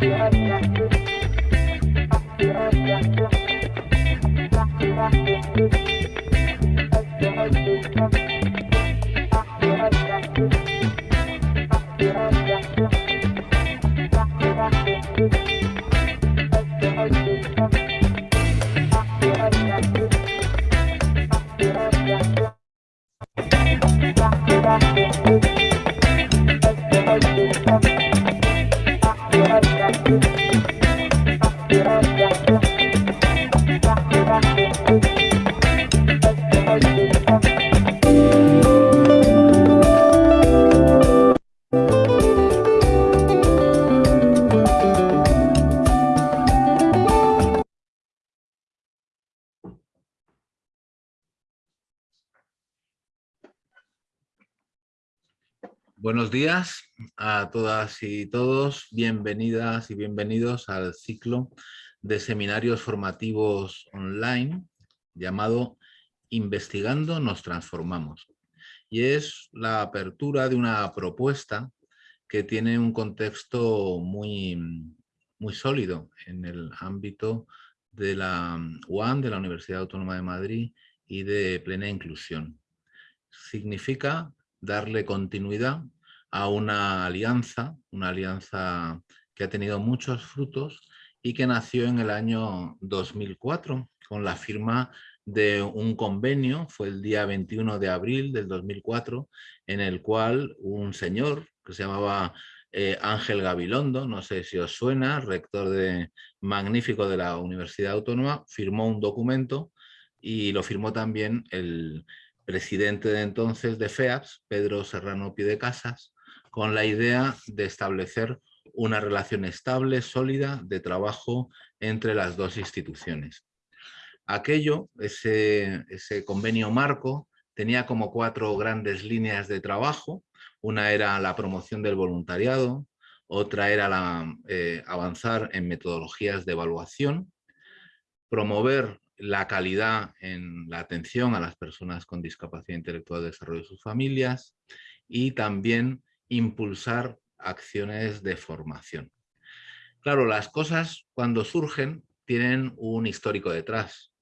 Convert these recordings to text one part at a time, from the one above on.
Thank you. Buenos días a todas y todos, bienvenidas y bienvenidos al ciclo de seminarios formativos online llamado Investigando nos transformamos. Y es la apertura de una propuesta que tiene un contexto muy, muy sólido en el ámbito de la UAM, de la Universidad Autónoma de Madrid y de plena inclusión. Significa darle continuidad a una alianza, una alianza que ha tenido muchos frutos y que nació en el año 2004 con la firma de un convenio, fue el día 21 de abril del 2004, en el cual un señor que se llamaba eh, Ángel Gabilondo, no sé si os suena, rector de, magnífico de la Universidad Autónoma, firmó un documento y lo firmó también el, presidente de entonces de FEAPS, Pedro Serrano Casas, con la idea de establecer una relación estable, sólida, de trabajo entre las dos instituciones. Aquello, ese, convenio marco, tenía como cuatro grandes líneas de trabajo. Una era la promoción del voluntariado, otra era la, eh, avanzar en metodologías de evaluación, promover la calidad en la atención a las personas con discapacidad intelectual de desarrollo de sus familias y también impulsar acciones de formación. Claro, las cosas cuando surgen tienen un histórico detrás.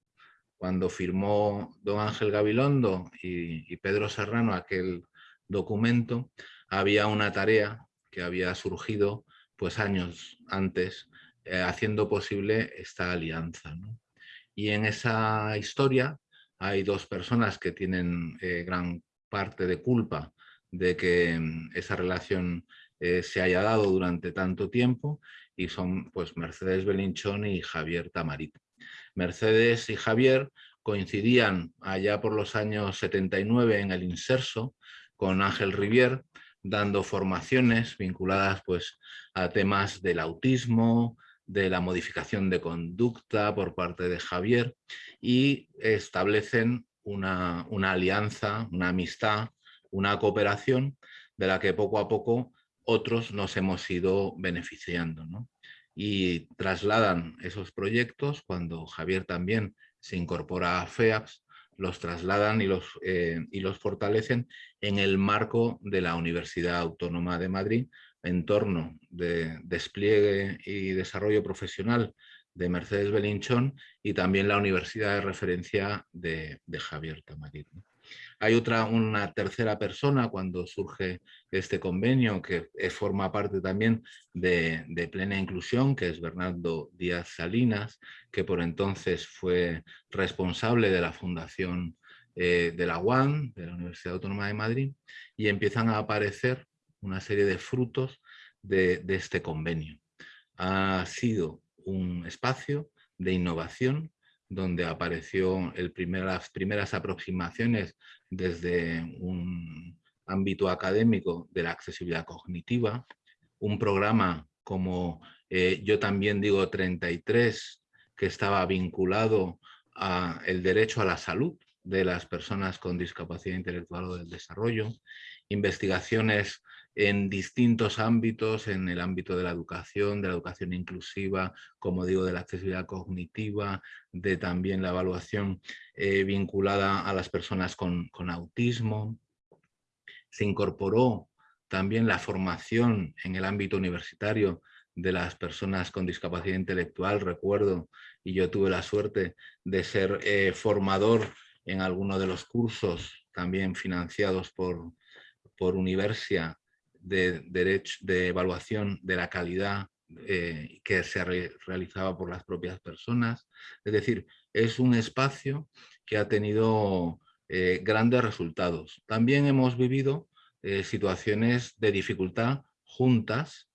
Cuando firmó don Ángel Gabilondo y, Pedro Serrano aquel documento, había una tarea que había surgido pues años antes, eh, haciendo posible esta alianza. Y en esa historia hay dos personas que tienen eh, gran parte de culpa de que mm, esa relación eh, se haya dado durante tanto tiempo y son pues Mercedes Belinchón y Javier Tamarit. Mercedes y Javier coincidían allá por los años 79 en el Inserso con Ángel Rivier, dando formaciones vinculadas pues, a temas del autismo, de la modificación de conducta por parte de Javier y establecen una, alianza, una amistad, una cooperación de la que poco a poco otros nos hemos ido beneficiando. Y trasladan esos proyectos cuando Javier también se incorpora a FEAPS, los trasladan y los, eh, y los fortalecen en el marco de la Universidad Autónoma de Madrid, entorno de despliegue y desarrollo profesional de Mercedes Belinchón y también la universidad de referencia de, Javier Tamarit. Hay otra, una tercera persona cuando surge este convenio que forma parte también de, plena inclusión, que es Bernardo Díaz Salinas, que por entonces fue responsable de la fundación eh, de la UAM, de la Universidad Autónoma de Madrid, y empiezan a aparecer una serie de frutos de, este convenio. Ha sido un espacio de innovación donde apareció el las primeras aproximaciones desde un ámbito académico de la accesibilidad cognitiva, un programa como eh, yo también digo 33, que estaba vinculado al derecho a la salud de las personas con discapacidad intelectual o del desarrollo, investigaciones en distintos ámbitos, en el ámbito de la educación, de la educación inclusiva, como digo, de la accesibilidad cognitiva, de también la evaluación eh, vinculada a las personas con, con autismo. Se incorporó también la formación en el ámbito universitario de las personas con discapacidad intelectual. Recuerdo, y yo tuve la suerte de ser eh, formador en alguno de los cursos también financiados por, por Universia de, derecho, de evaluación de la calidad eh, que se realizaba por las propias personas. Es decir, es un espacio que ha tenido eh, grandes resultados. También hemos vivido eh, situaciones de dificultad juntas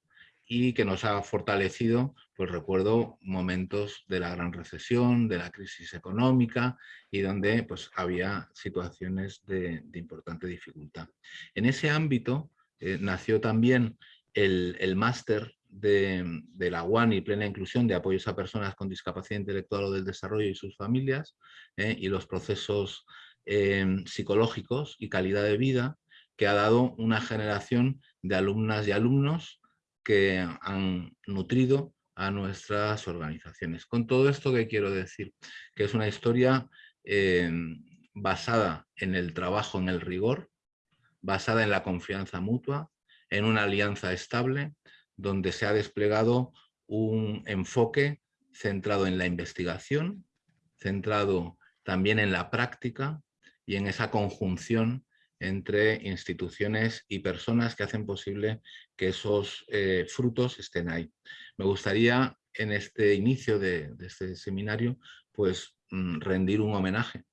y que nos ha fortalecido, pues recuerdo momentos de la gran recesión, de la crisis económica y donde pues había situaciones de, importante dificultad. En ese ámbito nació también el, el máster de, la UAN y plena inclusión de apoyos a personas con discapacidad intelectual o del desarrollo y sus familias ¿eh? y los procesos em, psicológicos y calidad de vida que ha dado una generación de alumnas y alumnos que han nutrido a nuestras organizaciones. Con todo esto que quiero decir, que es una historia basada en el trabajo, en el rigor, basada en la confianza mutua, en una alianza estable, donde se ha desplegado un enfoque centrado en la investigación, centrado también en la práctica y en esa conjunción entre instituciones y personas que hacen posible que esos eh, frutos estén ahí. Me gustaría en este inicio de, este seminario pues mm, rendir un homenaje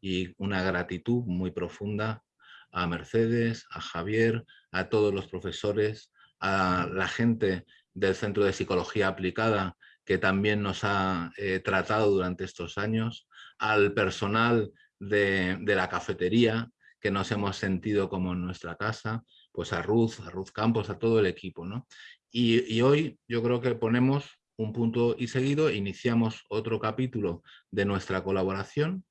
y una gratitud muy profunda a Mercedes, a Javier, a todos los profesores, a la gente del Centro de Psicología Aplicada que también nos ha eh, tratado durante estos años, al personal de, la cafetería que nos hemos sentido como en nuestra casa, pues a Ruth, a Ruth Campos, a todo el equipo. ¿no? Y, y hoy yo creo que ponemos un punto y seguido, iniciamos otro capítulo de nuestra colaboración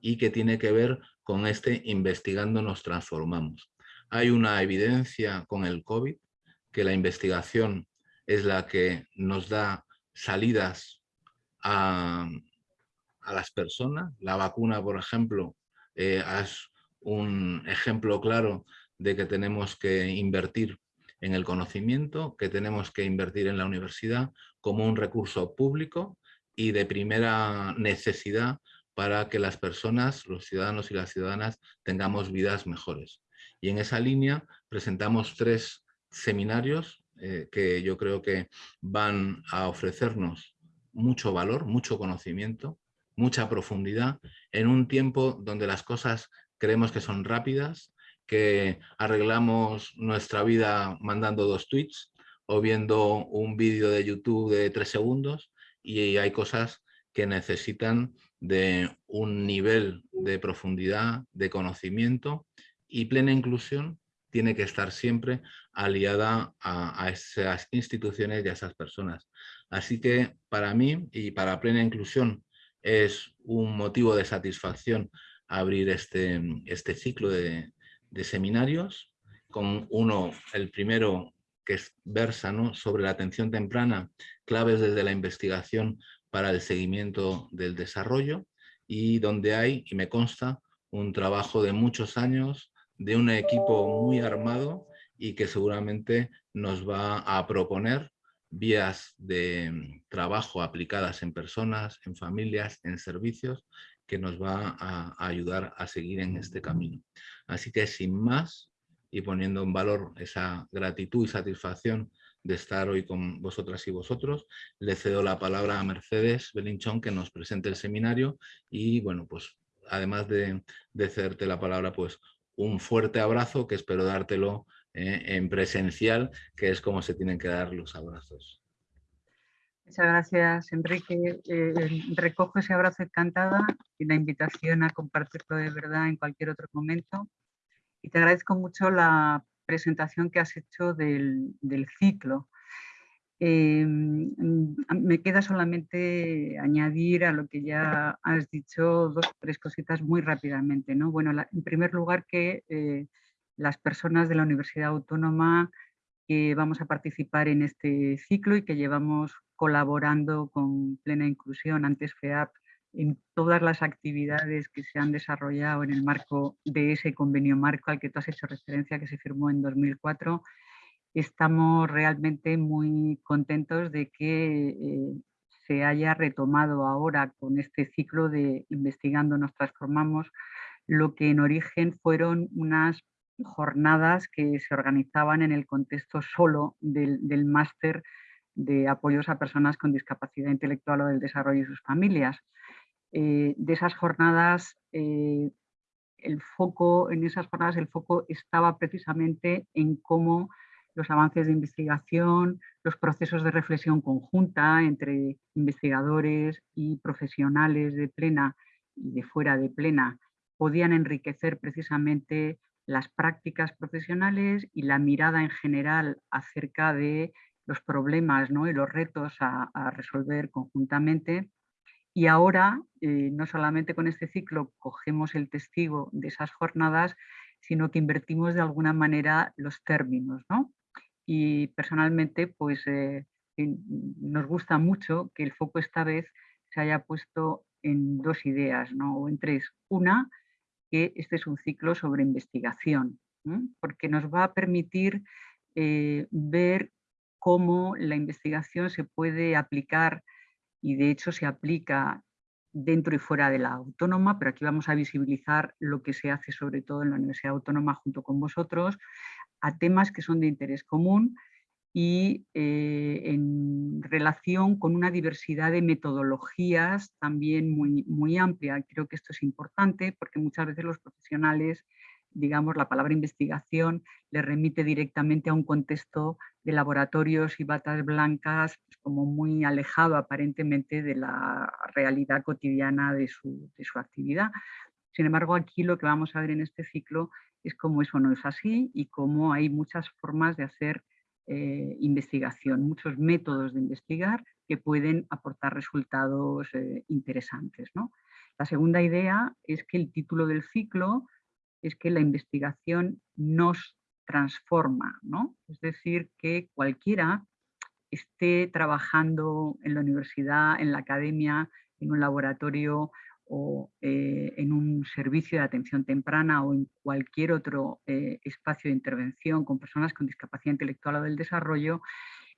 y que tiene que ver con este investigando nos transformamos. Hay una evidencia con el COVID que la investigación es la que nos da salidas a, las personas. La vacuna, por ejemplo, eh, es un ejemplo claro de que tenemos que invertir en el conocimiento, que tenemos que invertir en la universidad como un recurso público y de primera necesidad para que las personas, los ciudadanos y las ciudadanas, tengamos vidas mejores. Y en esa línea presentamos tres seminarios eh, que yo creo que van a ofrecernos mucho valor, mucho conocimiento, mucha profundidad en un tiempo donde las cosas creemos que son rápidas, que arreglamos nuestra vida mandando dos tweets o viendo un vídeo de YouTube de tres segundos y hay cosas que necesitan de un nivel de profundidad, de conocimiento y plena inclusión tiene que estar siempre aliada a, esas instituciones y a esas personas. Así que para mí y para Plena Inclusión es un motivo de satisfacción abrir este, este ciclo de, seminarios con uno, el primero que versa sobre la atención temprana, claves desde la investigación para el seguimiento del desarrollo y donde hay, y me consta, un trabajo de muchos años de un equipo muy armado y que seguramente nos va a proponer vías de mm, trabajo aplicadas en personas, en familias, en servicios, que nos va a, ayudar a seguir en este camino. Así que sin más, y poniendo en valor esa gratitud y satisfacción de estar hoy con vosotras y vosotros, le cedo la palabra a Mercedes Belinchón que nos presente el seminario y bueno, pues además de, de cederte la palabra, pues un fuerte abrazo que espero dártelo eh, en presencial, que es como se tienen que dar los abrazos. Muchas gracias, Enrique. Eh, recojo ese abrazo encantada y la invitación a compartirlo de verdad en cualquier otro momento. Y te agradezco mucho la presentación que has hecho del, del ciclo. Em, mm, me queda solamente añadir a lo que ya has dicho dos o tres cositas muy rápidamente. ¿no? Bueno, en primer lugar que eh, las personas de la Universidad Autónoma que vamos a participar en este ciclo y que llevamos colaborando con Plena Inclusión, antes FEAP, en todas las actividades que se han desarrollado en el marco de ese convenio marco al que tú has hecho referencia que se firmó en 2004, estamos realmente muy contentos de que eh, se haya retomado ahora con este ciclo de Investigando nos transformamos, lo que en origen fueron unas jornadas que se organizaban en el contexto solo del, máster de apoyos a personas con discapacidad intelectual o del desarrollo y sus familias. Eh, de esas jornadas, eh, el foco, en esas jornadas el foco estaba precisamente en cómo los avances de investigación, los procesos de reflexión conjunta entre investigadores y profesionales de plena y de fuera de plena podían enriquecer precisamente las prácticas profesionales y la mirada en general acerca de los problemas ¿no? y los retos a, resolver conjuntamente. Y ahora, eh, no solamente con este ciclo cogemos el testigo de esas jornadas, sino que invertimos de alguna manera los términos. ¿no? Y personalmente, pues eh, nos gusta mucho que el foco esta vez se haya puesto en dos ideas, ¿no? o en tres. Una, que este es un ciclo sobre investigación, porque nos va a permitir eh, ver cómo la investigación se puede aplicar y de hecho se aplica dentro y fuera de la autónoma, pero aquí vamos a visibilizar lo que se hace sobre todo en la Universidad Autónoma junto con vosotros, a temas que son de interés común y eh, en relación con una diversidad de metodologías también muy, muy amplia. Creo que esto es importante porque muchas veces los profesionales, digamos, la palabra investigación le remite directamente a un contexto de laboratorios y batas blancas pues, como muy alejado aparentemente de la realidad cotidiana de su, de su actividad. Sin embargo, aquí lo que vamos a ver en este ciclo es cómo eso no es así y cómo hay muchas formas de hacer eh, investigación, muchos métodos de investigar que pueden aportar resultados eh, interesantes. ¿no? La segunda idea es que el título del ciclo es que la investigación nos transforma, ¿no? es decir, que cualquiera esté trabajando en la universidad, en la academia, en un laboratorio o eh, en un servicio de atención temprana o en cualquier otro eh, espacio de intervención con personas con discapacidad intelectual o del desarrollo,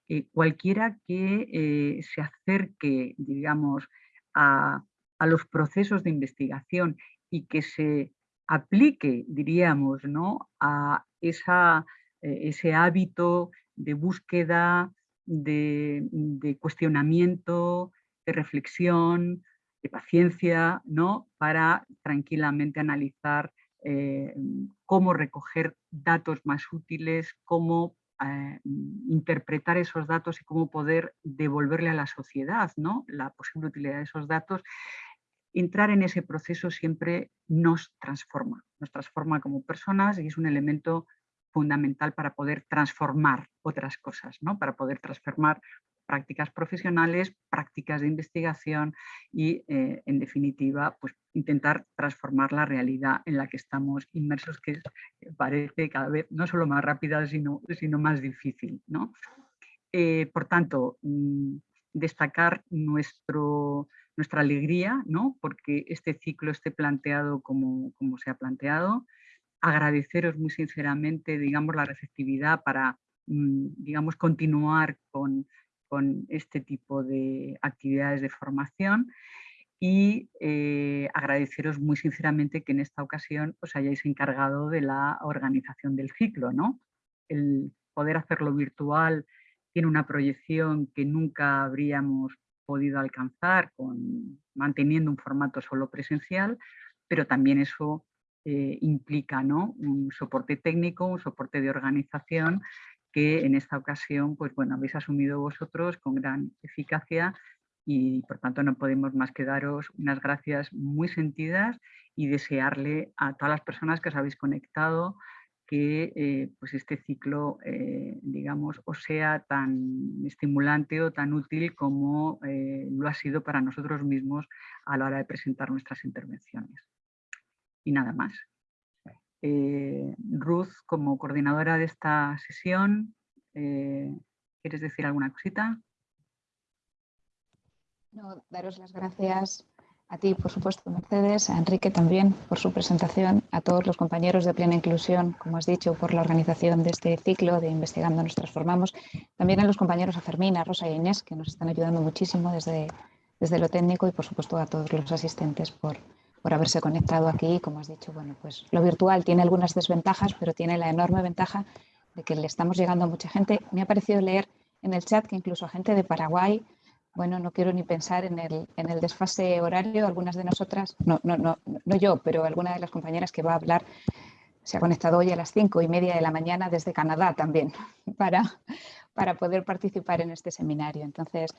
eh, cualquiera que se acerque, digamos, a, los procesos de investigación y que se aplique, diríamos, ¿no? a esa, ese hábito de búsqueda, de, de cuestionamiento, de reflexión, de paciencia, ¿no? para tranquilamente analizar eh, cómo recoger datos más útiles, cómo eh, interpretar esos datos y cómo poder devolverle a la sociedad ¿no? la posible utilidad de esos datos. Entrar en ese proceso siempre nos transforma, nos transforma como personas y es un elemento fundamental para poder transformar otras cosas, ¿no? para poder transformar prácticas profesionales, prácticas de investigación y, eh, en definitiva, pues, intentar transformar la realidad en la que estamos inmersos, que parece cada vez no solo más rápida, sino, sino más difícil. ¿no? Eh, por tanto, mm, destacar nuestro, nuestra alegría, ¿no? porque este ciclo esté planteado como, como se ha planteado, agradeceros muy sinceramente digamos, la receptividad para mm, digamos, continuar con con este tipo de actividades de formación y eh, agradeceros muy sinceramente que en esta ocasión os hayáis encargado de la organización del ciclo. ¿no? El poder hacerlo virtual tiene una proyección que nunca habríamos podido alcanzar con, manteniendo un formato solo presencial, pero también eso eh, implica ¿no? un soporte técnico, un soporte de organización que en esta ocasión pues, bueno, habéis asumido vosotros con gran eficacia y por tanto no podemos más que daros unas gracias muy sentidas y desearle a todas las personas que os habéis conectado que eh, pues este ciclo, eh, digamos, os sea tan estimulante o tan útil como eh, lo ha sido para nosotros mismos a la hora de presentar nuestras intervenciones. Y nada más. Eh, Ruth, como coordinadora de esta sesión, eh, ¿quieres decir alguna cosita? No, daros las gracias A ti, por supuesto, Mercedes, a Enrique también por su presentación, a todos los compañeros de Plena Inclusión, como has dicho, por la organización de este ciclo de Investigando nos transformamos. También a los compañeros a Fermín, a Rosa y Inés, que nos están ayudando muchísimo desde, desde lo técnico y, por supuesto, a todos los asistentes por, por haberse conectado aquí. Como has dicho, bueno, pues lo virtual tiene algunas desventajas, pero tiene la enorme ventaja de que le estamos llegando a mucha gente. Me ha parecido leer en el chat que incluso gente de Paraguay, bueno, no quiero ni pensar en el, desfase horario, algunas de nosotras, no, no, no, no yo, pero alguna de las compañeras que va a hablar se ha conectado hoy a las cinco y media de la mañana desde Canadá también para, para poder participar en este seminario. Entonces,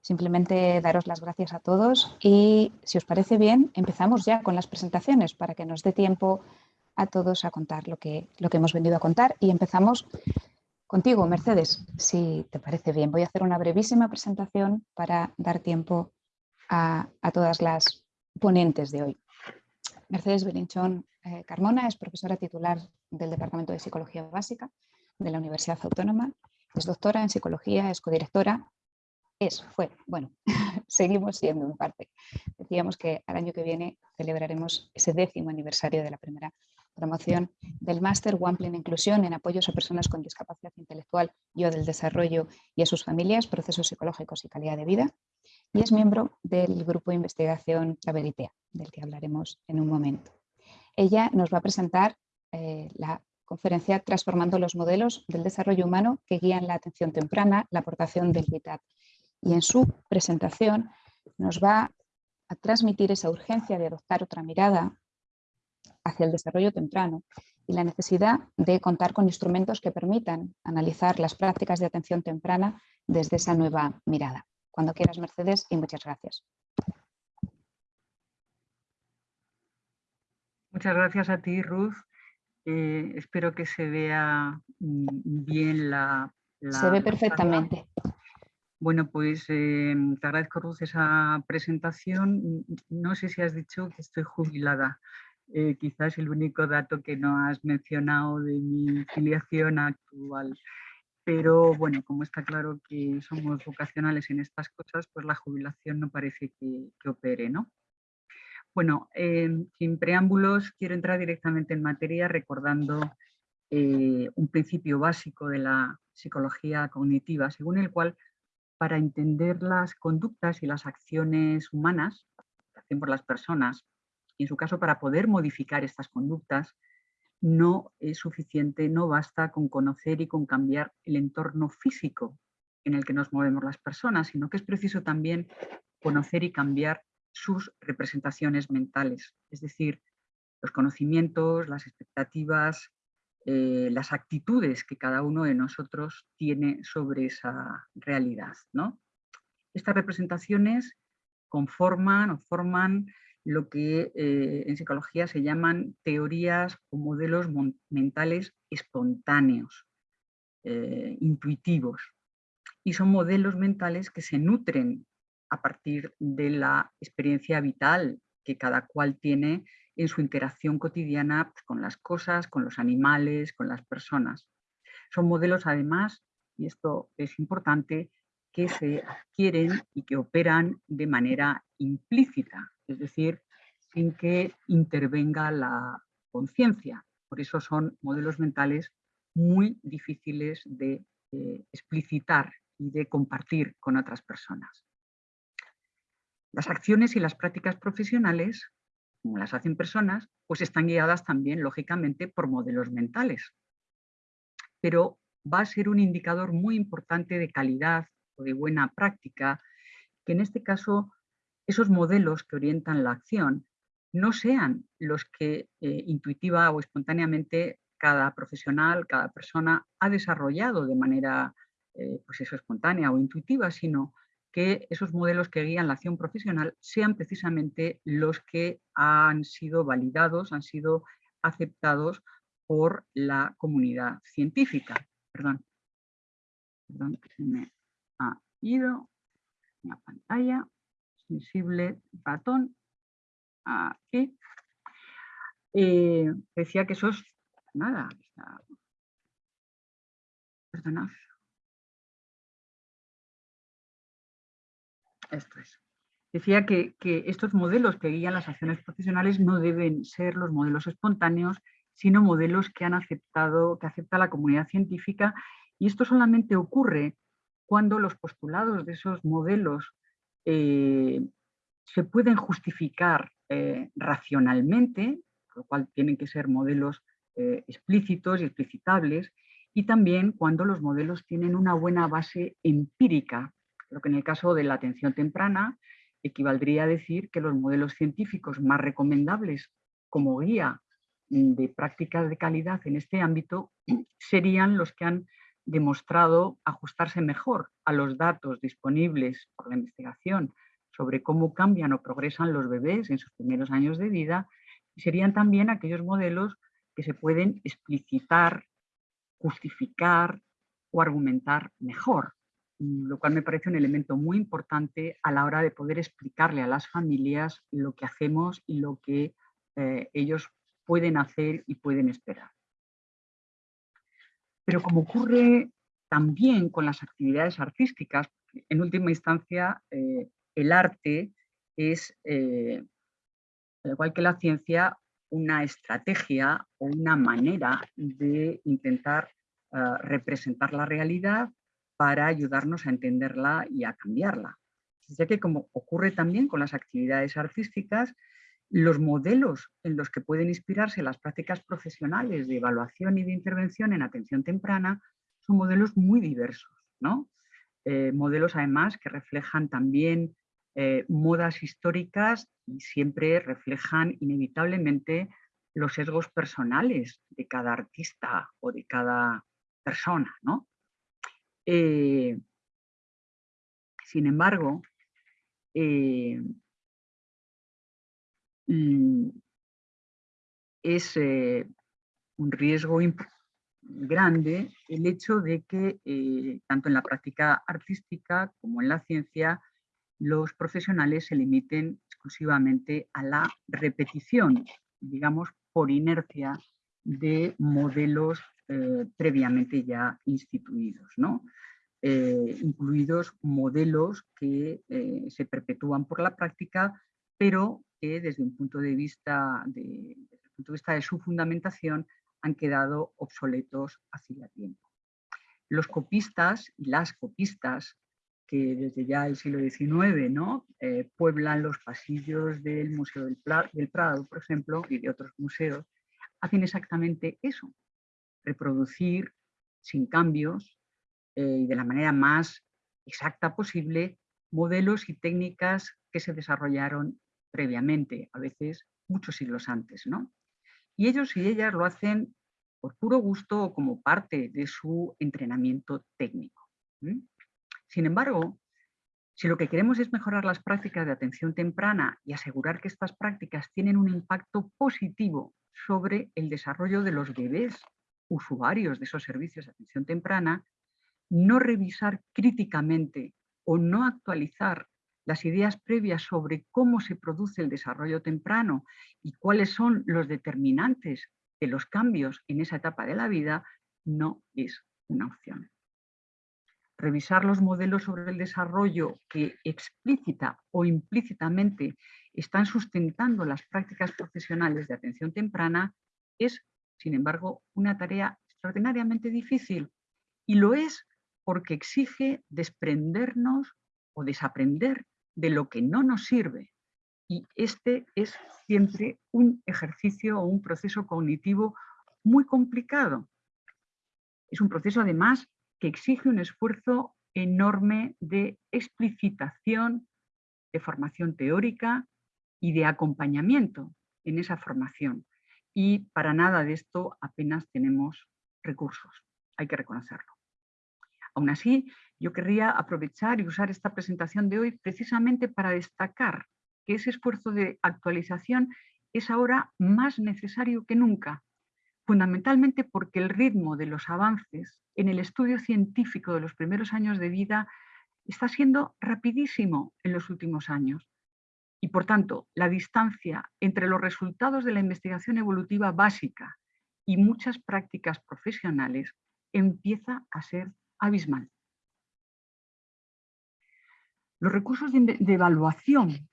simplemente daros las gracias a todos y si os parece bien, empezamos ya con las presentaciones para que nos dé tiempo a todos a contar lo que, lo que hemos venido a contar y empezamos Contigo, Mercedes, si te parece bien, voy a hacer una brevísima presentación para dar tiempo a, todas las ponentes de hoy. Mercedes Belinchón eh, Carmona es profesora titular del Departamento de Psicología Básica de la Universidad Autónoma, es doctora en Psicología, es codirectora, es, fue, bueno, seguimos siendo en parte. Decíamos que al año que viene celebraremos ese décimo aniversario de la primera promoción del máster One Plan Inclusión en apoyos a personas con discapacidad intelectual y o del desarrollo y a sus familias, procesos psicológicos y calidad de vida. Y es miembro del grupo de investigación Traveritea, del que hablaremos en un momento. Ella nos va a presentar eh, la conferencia Transformando los modelos del desarrollo humano que guían la atención temprana, la aportación del VITAT. Y en su presentación nos va a transmitir esa urgencia de adoptar otra mirada hacia el desarrollo temprano y la necesidad de contar con instrumentos que permitan analizar las prácticas de atención temprana desde esa nueva mirada. Cuando quieras, Mercedes, y muchas gracias. Muchas gracias a ti, Ruth. Eh, espero que se vea mm, bien la... se ve perfectamente. Bueno, pues eh, te agradezco, Ruth, esa presentación. No sé si has dicho que estoy jubilada. Eh, quizás el único dato que no has mencionado de mi filiación actual. Pero bueno, como está claro que somos vocacionales en estas cosas, pues la jubilación no parece que, opere, ¿no? Bueno, em, sin preámbulos, quiero entrar directamente en materia recordando eh, un principio básico de la psicología cognitiva, según el cual para entender las conductas y las acciones humanas que hacen por las personas y en su caso para poder modificar estas conductas, no es suficiente, no basta con conocer y con cambiar el entorno físico en el que nos movemos las personas, sino que es preciso también conocer y cambiar sus representaciones mentales, es decir, los conocimientos, las expectativas, eh, las actitudes que cada uno de nosotros tiene sobre esa realidad. ¿no? Estas representaciones conforman o forman lo que eh, en psicología se llaman teorías o modelos mentales espontáneos, eh, intuitivos. Y son modelos mentales que se nutren a partir de la experiencia vital que cada cual tiene en su interacción cotidiana pues, con las cosas, con los animales, con las personas. Son modelos además, y esto es importante, que se adquieren y que operan de manera implícita, es decir, sin que intervenga la conciencia. Por eso son modelos mentales muy difíciles de eh, explicitar y de compartir con otras personas. Las acciones y las prácticas profesionales, como las hacen personas, pues están guiadas también, lógicamente, por modelos mentales. Pero va a ser un indicador muy importante de calidad o de buena práctica, que en este caso esos modelos que orientan la acción no sean los que eh, intuitiva o espontáneamente cada profesional, cada persona ha desarrollado de manera eh, pues eso, espontánea o intuitiva, sino que esos modelos que guían la acción profesional sean precisamente los que han sido validados, han sido aceptados por la comunidad científica. Perdón, perdón se me ha ido la pantalla, sensible ratón, aquí. Eh, decía que eso es nada. Perdonad. Esto es. decía que, estos modelos que guían las acciones profesionales no deben ser los modelos espontáneos, sino modelos que han aceptado, que acepta la comunidad científica, y esto solamente ocurre cuando los postulados de esos modelos eh, se pueden justificar eh, racionalmente, lo cual tienen que ser modelos eh, explícitos y explicitables, y también cuando los modelos tienen una buena base empírica, lo que en el caso de la atención temprana equivaldría a decir que los modelos científicos más recomendables como guía de prácticas de calidad en este ámbito serían los que han demostrado ajustarse mejor a los datos disponibles por la investigación sobre cómo cambian o progresan los bebés en sus primeros años de vida y serían también aquellos modelos que se pueden explicitar, justificar o argumentar mejor lo cual me parece un elemento muy importante a la hora de poder explicarle a las familias lo que hacemos y lo que eh, ellos pueden hacer y pueden esperar. Pero como ocurre también con las actividades artísticas, en última instancia eh, el arte es, eh, al igual que la ciencia, una estrategia o una manera de intentar representar la realidad para ayudarnos a entenderla y a cambiarla. Ya que como ocurre también con las actividades artísticas, los modelos en los que pueden inspirarse las prácticas profesionales de evaluación y de intervención en atención temprana son modelos muy diversos. ¿no? Eh, modelos además que reflejan también eh, modas históricas y siempre reflejan inevitablemente los sesgos personales de cada artista o de cada persona. ¿no? Eh, sin embargo, mm, es eh, un riesgo grande el hecho de que tanto en la práctica artística como en la ciencia los profesionales se limiten exclusivamente a la repetición, digamos, por inercia de modelos eh, previamente ya instituidos, ¿no? Eh, incluidos modelos que eh, se perpetúan por la práctica, pero que desde un punto de vista de, punto de vista de su fundamentación han quedado obsoletos hacía tiempo. Los copistas y las copistas que desde ya el siglo XIX ¿no? pueblan los pasillos del Museo del, del, Prado, por ejemplo, y de otros museos, hacen exactamente eso, reproducir sin cambios eh, y de la manera más exacta posible modelos y técnicas que se desarrollaron previamente, a veces muchos siglos antes. ¿no? Y ellos y ellas lo hacen por puro gusto o como parte de su entrenamiento técnico. Sin embargo, si lo que queremos es mejorar las prácticas de atención temprana y asegurar que estas prácticas tienen un impacto positivo sobre el desarrollo de los bebés usuarios de esos servicios de atención temprana, no revisar críticamente o no actualizar las ideas previas sobre cómo se produce el desarrollo temprano y cuáles son los determinantes de los cambios en esa etapa de la vida, no es una opción. Revisar los modelos sobre el desarrollo que explícita o implícitamente están sustentando las prácticas profesionales de atención temprana es sin embargo, una tarea extraordinariamente difícil y lo es porque exige desprendernos o desaprender de lo que no nos sirve. Y este es siempre un ejercicio o un proceso cognitivo muy complicado. Es un proceso además que exige un esfuerzo enorme de explicitación, de formación teórica y de acompañamiento en esa formación y para nada de esto apenas tenemos recursos, hay que reconocerlo. Aún así, yo querría aprovechar y usar esta presentación de hoy precisamente para destacar que ese esfuerzo de actualización es ahora más necesario que nunca, fundamentalmente porque el ritmo de los avances en el estudio científico de los primeros años de vida está siendo rapidísimo en los últimos años y por tanto, la distancia entre los resultados de la investigación evolutiva básica y muchas prácticas profesionales empieza a ser abismal. Los recursos de, evaluación,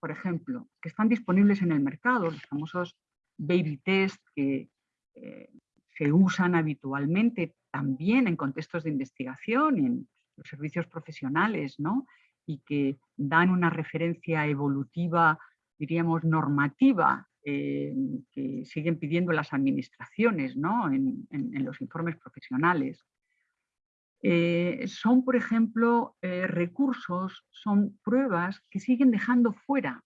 por ejemplo, que están disponibles en el mercado, los famosos baby test que eh, se usan habitualmente también en contextos de investigación, en los servicios profesionales, ¿no? y que dan una referencia evolutiva, diríamos, normativa, eh, que siguen pidiendo las administraciones ¿no? en, los informes profesionales. Eh, son, por ejemplo, eh, recursos, son pruebas que siguen dejando fuera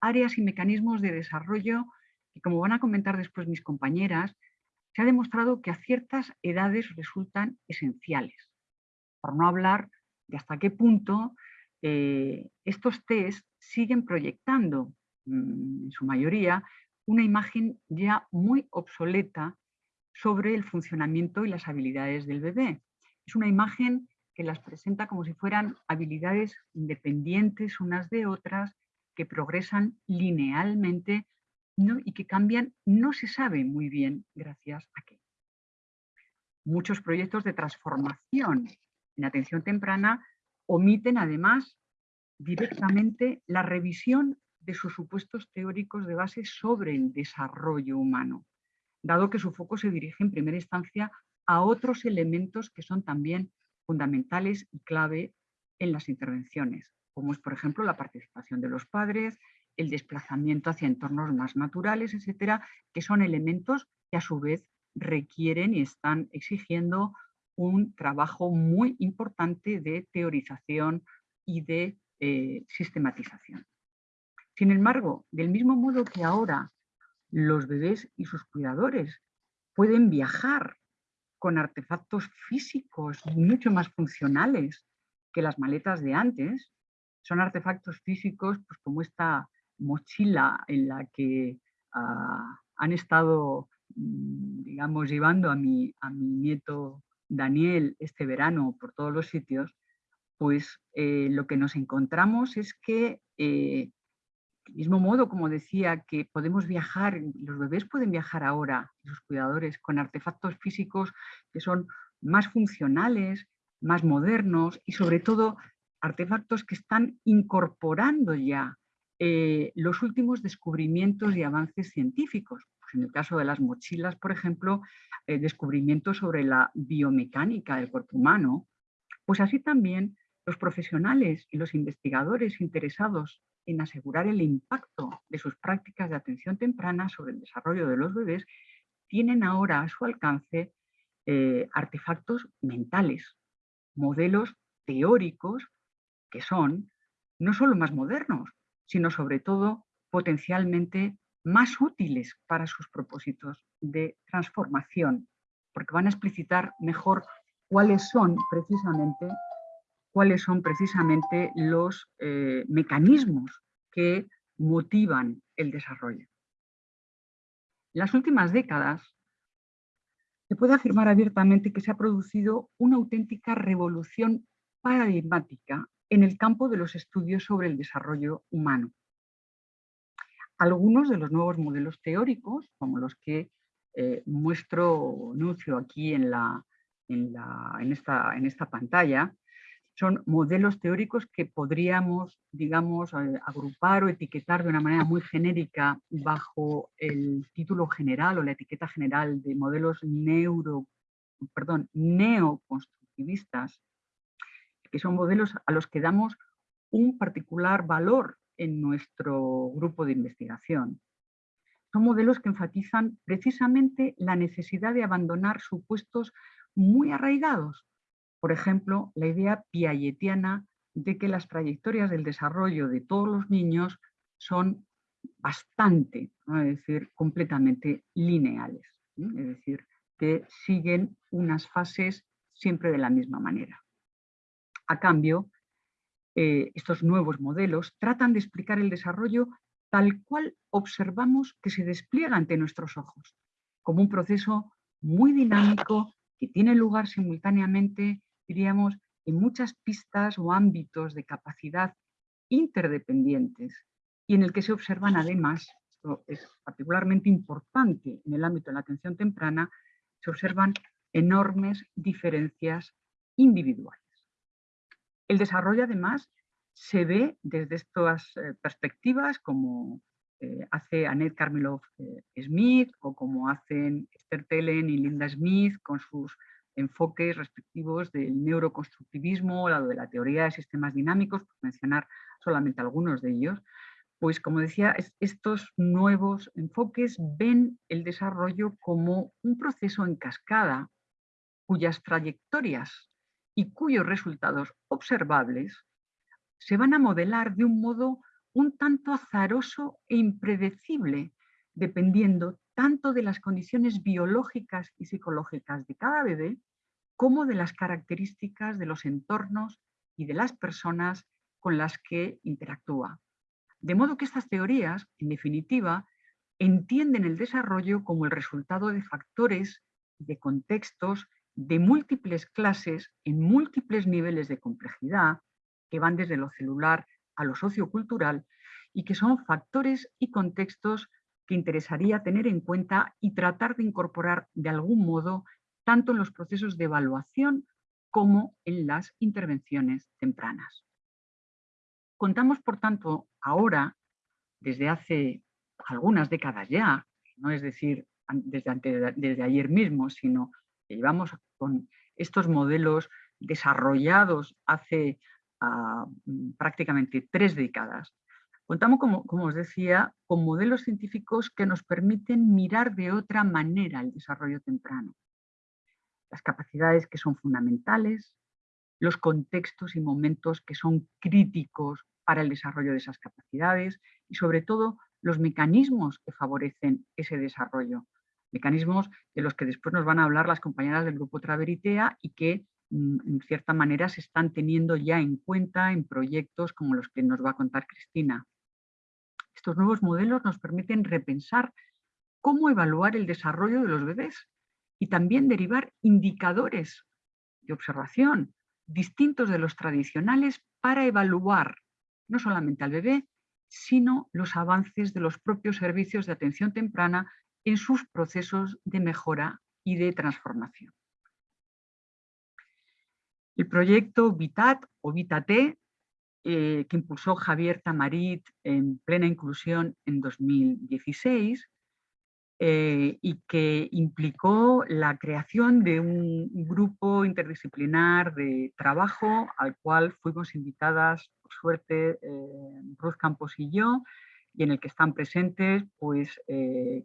áreas y mecanismos de desarrollo que, como van a comentar después mis compañeras, se ha demostrado que a ciertas edades resultan esenciales. Por no hablar de hasta qué punto eh, estos test siguen proyectando, mm, en su mayoría, una imagen ya muy obsoleta sobre el funcionamiento y las habilidades del bebé. Es una imagen que las presenta como si fueran habilidades independientes unas de otras, que progresan linealmente y que cambian, no se sabe muy bien gracias a qué. Muchos proyectos de transformación en atención temprana omiten además directamente la revisión de sus supuestos teóricos de base sobre el desarrollo humano, dado que su foco se dirige en primera instancia a otros elementos que son también fundamentales y clave en las intervenciones, como es por ejemplo la participación de los padres, el desplazamiento hacia entornos más naturales, etcétera, que son elementos que a su vez requieren y están exigiendo un trabajo muy importante de teorización y de eh, sistematización. Sin embargo, del mismo modo que ahora los bebés y sus cuidadores pueden viajar con artefactos físicos mucho más funcionales que las maletas de antes, son artefactos físicos pues, como esta mochila en la que ah, han estado, mm, digamos, llevando a mi, a mi nieto Daniel este verano por todos los sitios, pues eh, lo que nos encontramos es que, eh, mismo modo, como decía, que podemos viajar, los bebés pueden viajar ahora, los cuidadores, con artefactos físicos que son más funcionales, más modernos y sobre todo artefactos que están incorporando ya eh, los últimos descubrimientos y avances científicos. Pues en el caso de las mochilas, por ejemplo, eh, descubrimientos sobre la biomecánica del cuerpo humano, pues así también los profesionales y los investigadores interesados en asegurar el impacto de sus prácticas de atención temprana sobre el desarrollo de los bebés tienen ahora a su alcance eh, artefactos mentales, modelos teóricos que son no solo más modernos, sino sobre todo potencialmente más útiles para sus propósitos de transformación, porque van a explicitar mejor cuáles son precisamente, cuáles son precisamente los eh, mecanismos que motivan el desarrollo. En las últimas décadas se puede afirmar abiertamente que se ha producido una auténtica revolución paradigmática en el campo de los estudios sobre el desarrollo humano. Algunos de los nuevos modelos teóricos, como los que eh, muestro, anuncio aquí en, esta pantalla, son modelos teóricos que podríamos, digamos, eh, agrupar o etiquetar de una manera muy genérica bajo el título general o la etiqueta general de modelos neuro, perdón, neoconstructivistas, que son modelos a los que damos un particular valor en nuestro grupo de investigación. Son modelos que enfatizan precisamente la necesidad de abandonar supuestos muy arraigados. Por ejemplo, la idea piagetiana de que las trayectorias del desarrollo de todos los niños son bastante, es decir, completamente lineales. Es decir, que siguen unas fases siempre de la misma manera. A cambio, eh, estos nuevos modelos tratan de explicar el desarrollo tal cual observamos que se despliega ante nuestros ojos, como un proceso muy dinámico que tiene lugar simultáneamente, diríamos, en muchas pistas o ámbitos de capacidad interdependientes y en el que se observan además, esto es particularmente importante en el ámbito de la atención temprana, se observan enormes diferencias individuales. El desarrollo, además, se ve desde estas perspectivas como hace Annette Carmilov Smith o como hacen Esther Telen y Linda Smith con sus enfoques respectivos del neuroconstructivismo, de la teoría de sistemas dinámicos, por mencionar solamente algunos de ellos, pues como decía, estos nuevos enfoques ven el desarrollo como un proceso en cascada cuyas trayectorias y cuyos resultados observables se van a modelar de un modo un tanto azaroso e impredecible, dependiendo tanto de las condiciones biológicas y psicológicas de cada bebé, como de las características de los entornos y de las personas con las que interactúa. De modo que estas teorías, en definitiva, entienden el desarrollo como el resultado de factores, de contextos, de múltiples clases en múltiples niveles de complejidad, que van desde lo celular a lo sociocultural, y que son factores y contextos que interesaría tener en cuenta y tratar de incorporar de algún modo tanto en los procesos de evaluación como en las intervenciones tempranas. Contamos, por tanto, ahora, desde hace algunas décadas ya, no es decir, desde, ayer mismo, sino que llevamos con estos modelos desarrollados hace ah, prácticamente tres décadas, Contamos, como, os decía, con modelos científicos que nos permiten mirar de otra manera el desarrollo temprano. Las capacidades que son fundamentales, los contextos y momentos que son críticos para el desarrollo de esas capacidades y sobre todo los mecanismos que favorecen ese desarrollo. Mecanismos de los que después nos van a hablar las compañeras del grupo Traveritea y que mm, en cierta manera se están teniendo ya en cuenta en proyectos como los que nos va a contar Cristina. Estos nuevos modelos nos permiten repensar cómo evaluar el desarrollo de los bebés y también derivar indicadores de observación distintos de los tradicionales para evaluar no solamente al bebé, sino los avances de los propios servicios de atención temprana en sus procesos de mejora y de transformación. El proyecto VITAT o VITAT eh, que impulsó Javier Tamarit en plena inclusión en 2016 eh, y que implicó la creación de un grupo interdisciplinar de trabajo al cual fuimos invitadas, por suerte, eh, Ruth Campos y yo, y en el que están presentes pues,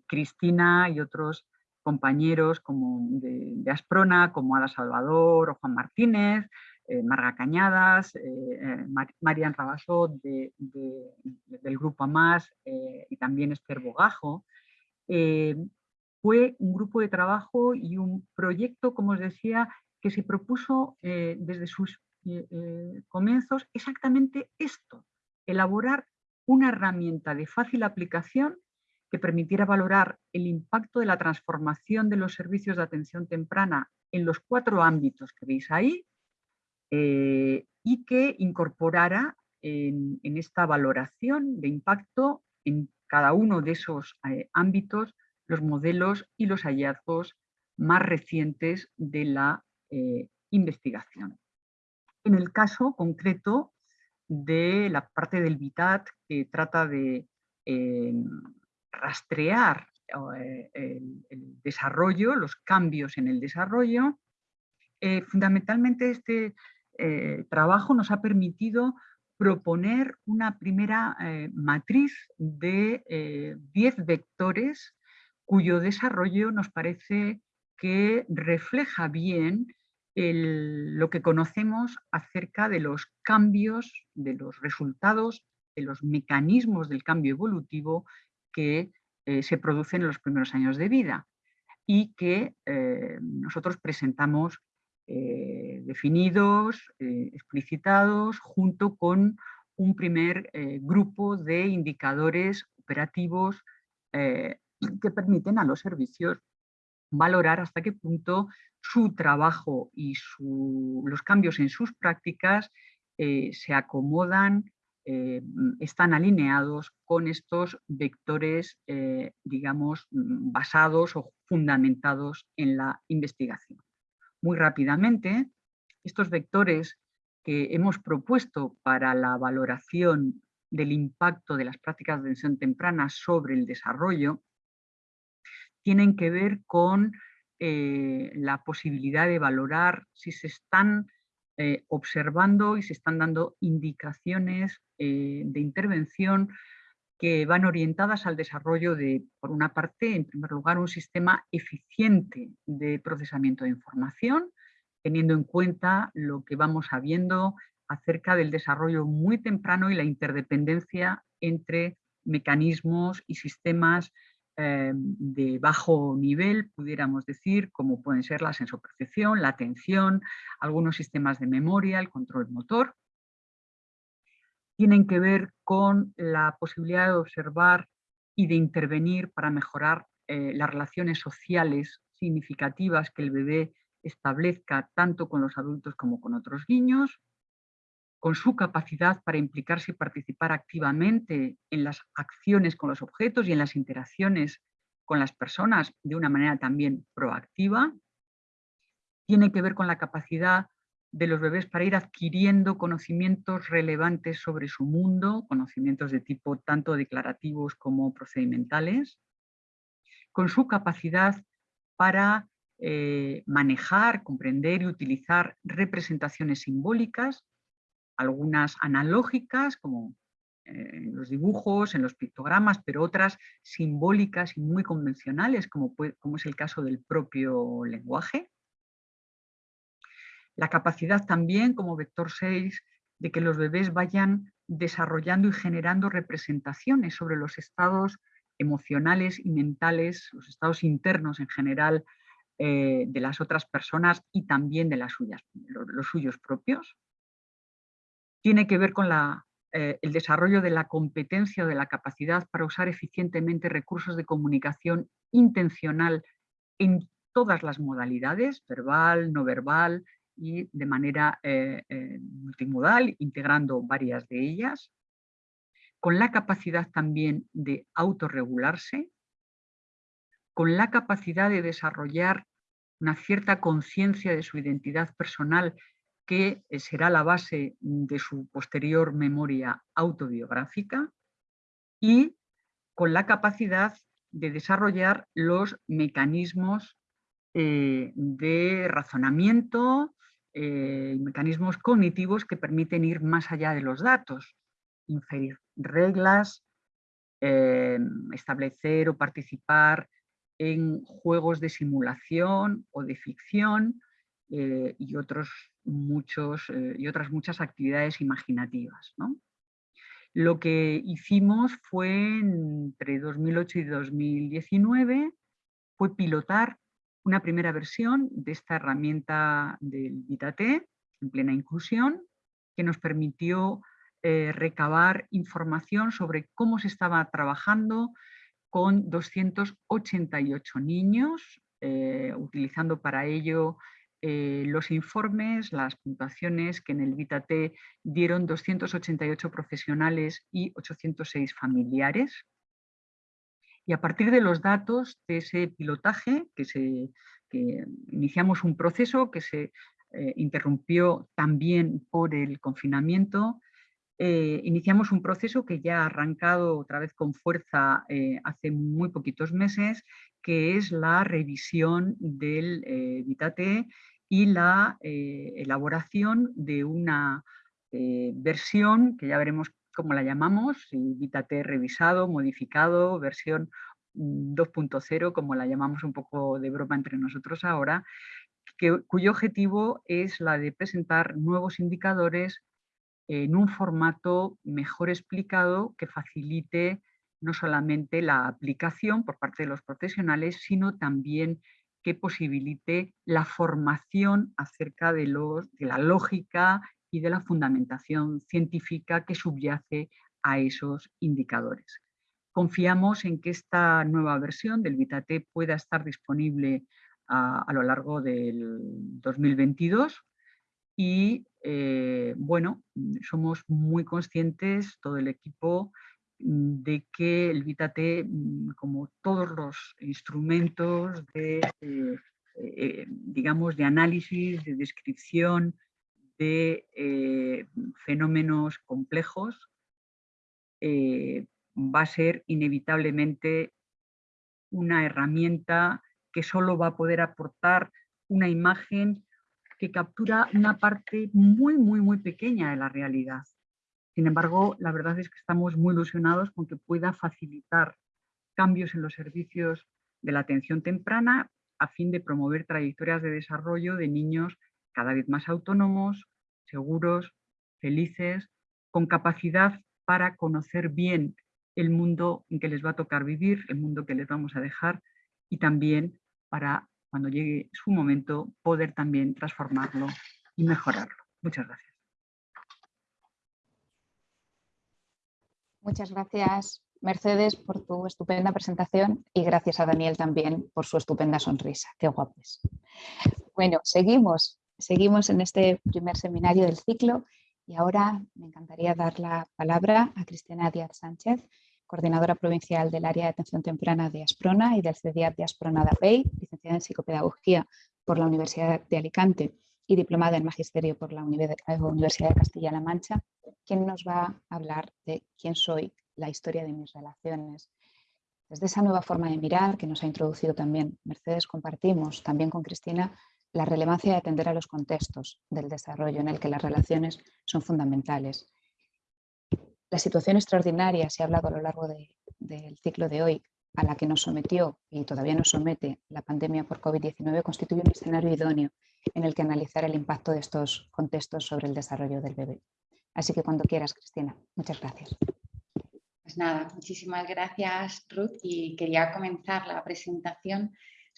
Cristina y otros compañeros como de, Asprona, como Ada Salvador o Juan Martínez, eh, Marga Cañadas, eh, eh, Marian Rabasot del Grupo AMAS y también Esther Bogajo, fue un grupo de trabajo y un proyecto, como os decía, que se propuso desde sus comienzos exactamente esto, elaborar una herramienta de fácil aplicación que permitiera valorar el impacto de la transformación de los servicios de atención temprana en los cuatro ámbitos que veis ahí, eh, y que incorporara en, esta valoración de impacto en cada uno de esos eh, ámbitos los modelos y los hallazgos más recientes de la eh, investigación. En el caso concreto de la parte del BITAT que trata de rastrear el, desarrollo, los cambios en el desarrollo, fundamentalmente este eh, trabajo nos ha permitido proponer una primera eh, matriz de 10 eh, vectores cuyo desarrollo nos parece que refleja bien lo que conocemos acerca de los cambios, de los resultados, de los mecanismos del cambio evolutivo que se producen en los primeros años de vida y que nosotros presentamos eh, definidos, eh, explicitados, junto con un primer eh, grupo de indicadores operativos que permiten a los servicios valorar hasta qué punto su trabajo y los cambios en sus prácticas se acomodan, están alineados con estos vectores, digamos, basados o fundamentados en la investigación muy rápidamente. Estos vectores que hemos propuesto para la valoración del impacto de las prácticas de atención temprana sobre el desarrollo tienen que ver con eh, la posibilidad de valorar si se están eh, observando y se están dando indicaciones eh, de intervención que van orientadas al desarrollo de, por una parte, en primer lugar, un sistema eficiente de procesamiento de información, teniendo en cuenta lo que vamos sabiendo acerca del desarrollo muy temprano y la interdependencia entre mecanismos y sistemas eh, de bajo nivel, pudiéramos decir, como pueden ser la sensopercepción, la atención, algunos sistemas de memoria, el control motor. Tienen que ver con la posibilidad de observar y de intervenir para mejorar eh, las relaciones sociales significativas que el bebé establezca tanto con los adultos como con otros niños, con su capacidad para implicarse y participar activamente en las acciones con los objetos y en las interacciones con las personas de una manera también proactiva. Tiene que ver con la capacidad de los bebés para ir adquiriendo conocimientos relevantes sobre su mundo, conocimientos de tipo tanto declarativos como procedimentales, con su capacidad para eh, manejar, comprender y utilizar representaciones simbólicas algunas analógicas, como eh, en los dibujos, en los pictogramas, pero otras simbólicas y muy convencionales, como, como es el caso del propio lenguaje. La capacidad también, como vector 6, de que los bebés vayan desarrollando y generando representaciones sobre los estados emocionales y mentales, los estados internos en general eh, de las otras personas y también de las suyas, los suyos propios. Tiene que ver con eh, el desarrollo de la competencia o de la capacidad para usar eficientemente recursos de comunicación intencional en todas las modalidades, verbal, no verbal y de manera eh, eh, multimodal, integrando varias de ellas, con la capacidad también de autorregularse, con la capacidad de desarrollar una cierta conciencia de su identidad personal que eh, será la base de su posterior memoria autobiográfica y con la capacidad de desarrollar los mecanismos de razonamiento, eh, mecanismos cognitivos que permiten ir más allá de los datos, inferir reglas, establecer o participar en juegos de simulación o de ficción y otros muchos, eh, y otras muchas actividades imaginativas. Lo que hicimos fue entre 2008 y 2019 fue pilotar una primera versión de esta herramienta del VitaT en plena inclusión que nos permitió eh, recabar información sobre cómo se estaba trabajando con 288 niños, eh, utilizando para ello eh, los informes, las puntuaciones que en el VitaT dieron 288 profesionales y 806 familiares. Y a partir de los datos de ese pilotaje, que, se, iniciamos un proceso que se eh, interrumpió también por el confinamiento, eh, iniciamos un proceso que ya ha arrancado otra vez con fuerza hace muy poquitos meses, que es la revisión del VitaT y la eh, elaboración de una eh, versión, que ya veremos cómo la llamamos, Vitate revisado, modificado, versión 2.0, como la llamamos un poco de broma entre nosotros ahora, cuyo objetivo es la de presentar nuevos indicadores en un formato mejor explicado que facilite no solamente la aplicación por parte de los profesionales, sino también que posibilite la formación acerca de la lógica y de la fundamentación científica que subyace a esos indicadores. Confiamos en que esta nueva versión del VitaT pueda estar disponible a, lo largo del 2022 y eh, bueno, somos muy conscientes, todo el equipo, de que el VitaT, mm, como todos los instrumentos de, eh, eh, digamos, de análisis, de descripción de eh, fenómenos complejos eh, va a ser inevitablemente una herramienta que solo va a poder aportar una imagen que captura una parte muy, muy, muy pequeña de la realidad. Sin embargo, la verdad es que estamos muy ilusionados con que pueda facilitar cambios en los servicios de la atención temprana a fin de promover trayectorias de desarrollo de niños cada vez más autónomos, seguros, felices, con capacidad para conocer bien el mundo en que les va a tocar vivir, el mundo que les vamos a dejar y también para cuando llegue su momento poder también transformarlo y mejorarlo. Muchas gracias. Muchas gracias Mercedes por tu estupenda presentación y gracias a Daniel también por su estupenda sonrisa. Qué guapos. Bueno, seguimos, seguimos en este primer seminario del ciclo y ahora me encantaría dar la palabra a Cristina Díaz Sánchez, coordinadora provincial del área de atención temprana de Asprona y del CEDIAT de Asprona de APEI, licenciada en psicopedagogía por la Universidad de Alicante y diplomada en magisterio por la Universidad de Castilla-La Mancha, quien nos va a hablar de quién soy, la historia de mis relaciones. Desde esa nueva forma de mirar que nos ha introducido también Mercedes, compartimos también con Cristina la relevancia de atender a los contextos del desarrollo en el que las relaciones son fundamentales. La situación extraordinaria, se ha hablado a lo largo del ciclo de hoy, a la que nos sometió y todavía nos somete la pandemia por COVID-19 constituye un escenario idóneo en el que analizar el impacto de estos contextos sobre el desarrollo del bebé. Así que cuando quieras, Cristina. Muchas gracias. Pues nada, muchísimas gracias Ruth y quería comenzar la presentación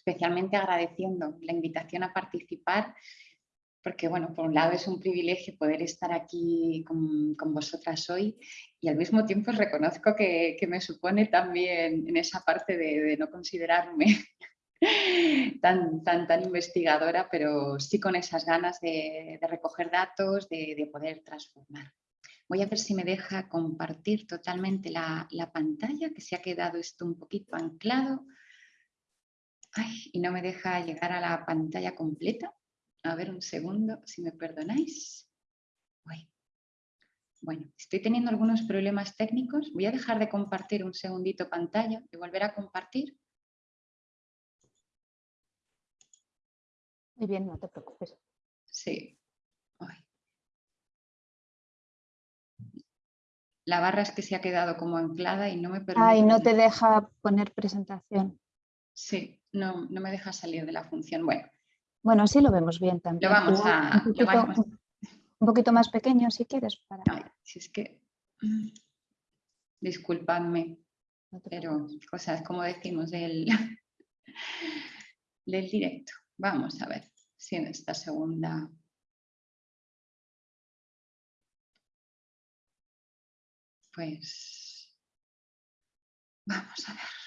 especialmente agradeciendo la invitación a participar porque bueno, por un lado es un privilegio poder estar aquí con, vosotras hoy y al mismo tiempo reconozco que, me supone también en esa parte de, no considerarme tan, tan, tan investigadora, pero sí con esas ganas de, recoger datos, de, poder transformar. Voy a ver si me deja compartir totalmente la, la pantalla, que se ha quedado esto un poquito anclado. Ay, y no me deja llegar a la pantalla completa. A ver un segundo, si me perdonáis. Bueno, estoy teniendo algunos problemas técnicos. Voy a dejar de compartir un segundito pantalla y volver a compartir. Muy bien, no te preocupes. Sí. La barra es que se ha quedado como anclada y no me permite... Ay, no te deja poner presentación. Sí, no, no me deja salir de la función. Bueno, bueno, sí lo vemos bien también. Lo vamos a... Un poquito, más pequeño si quieres. Para... si es que... Disculpadme, pero cosas como decimos del, del directo. Vamos a ver si en esta segunda... Pues... Vamos a ver.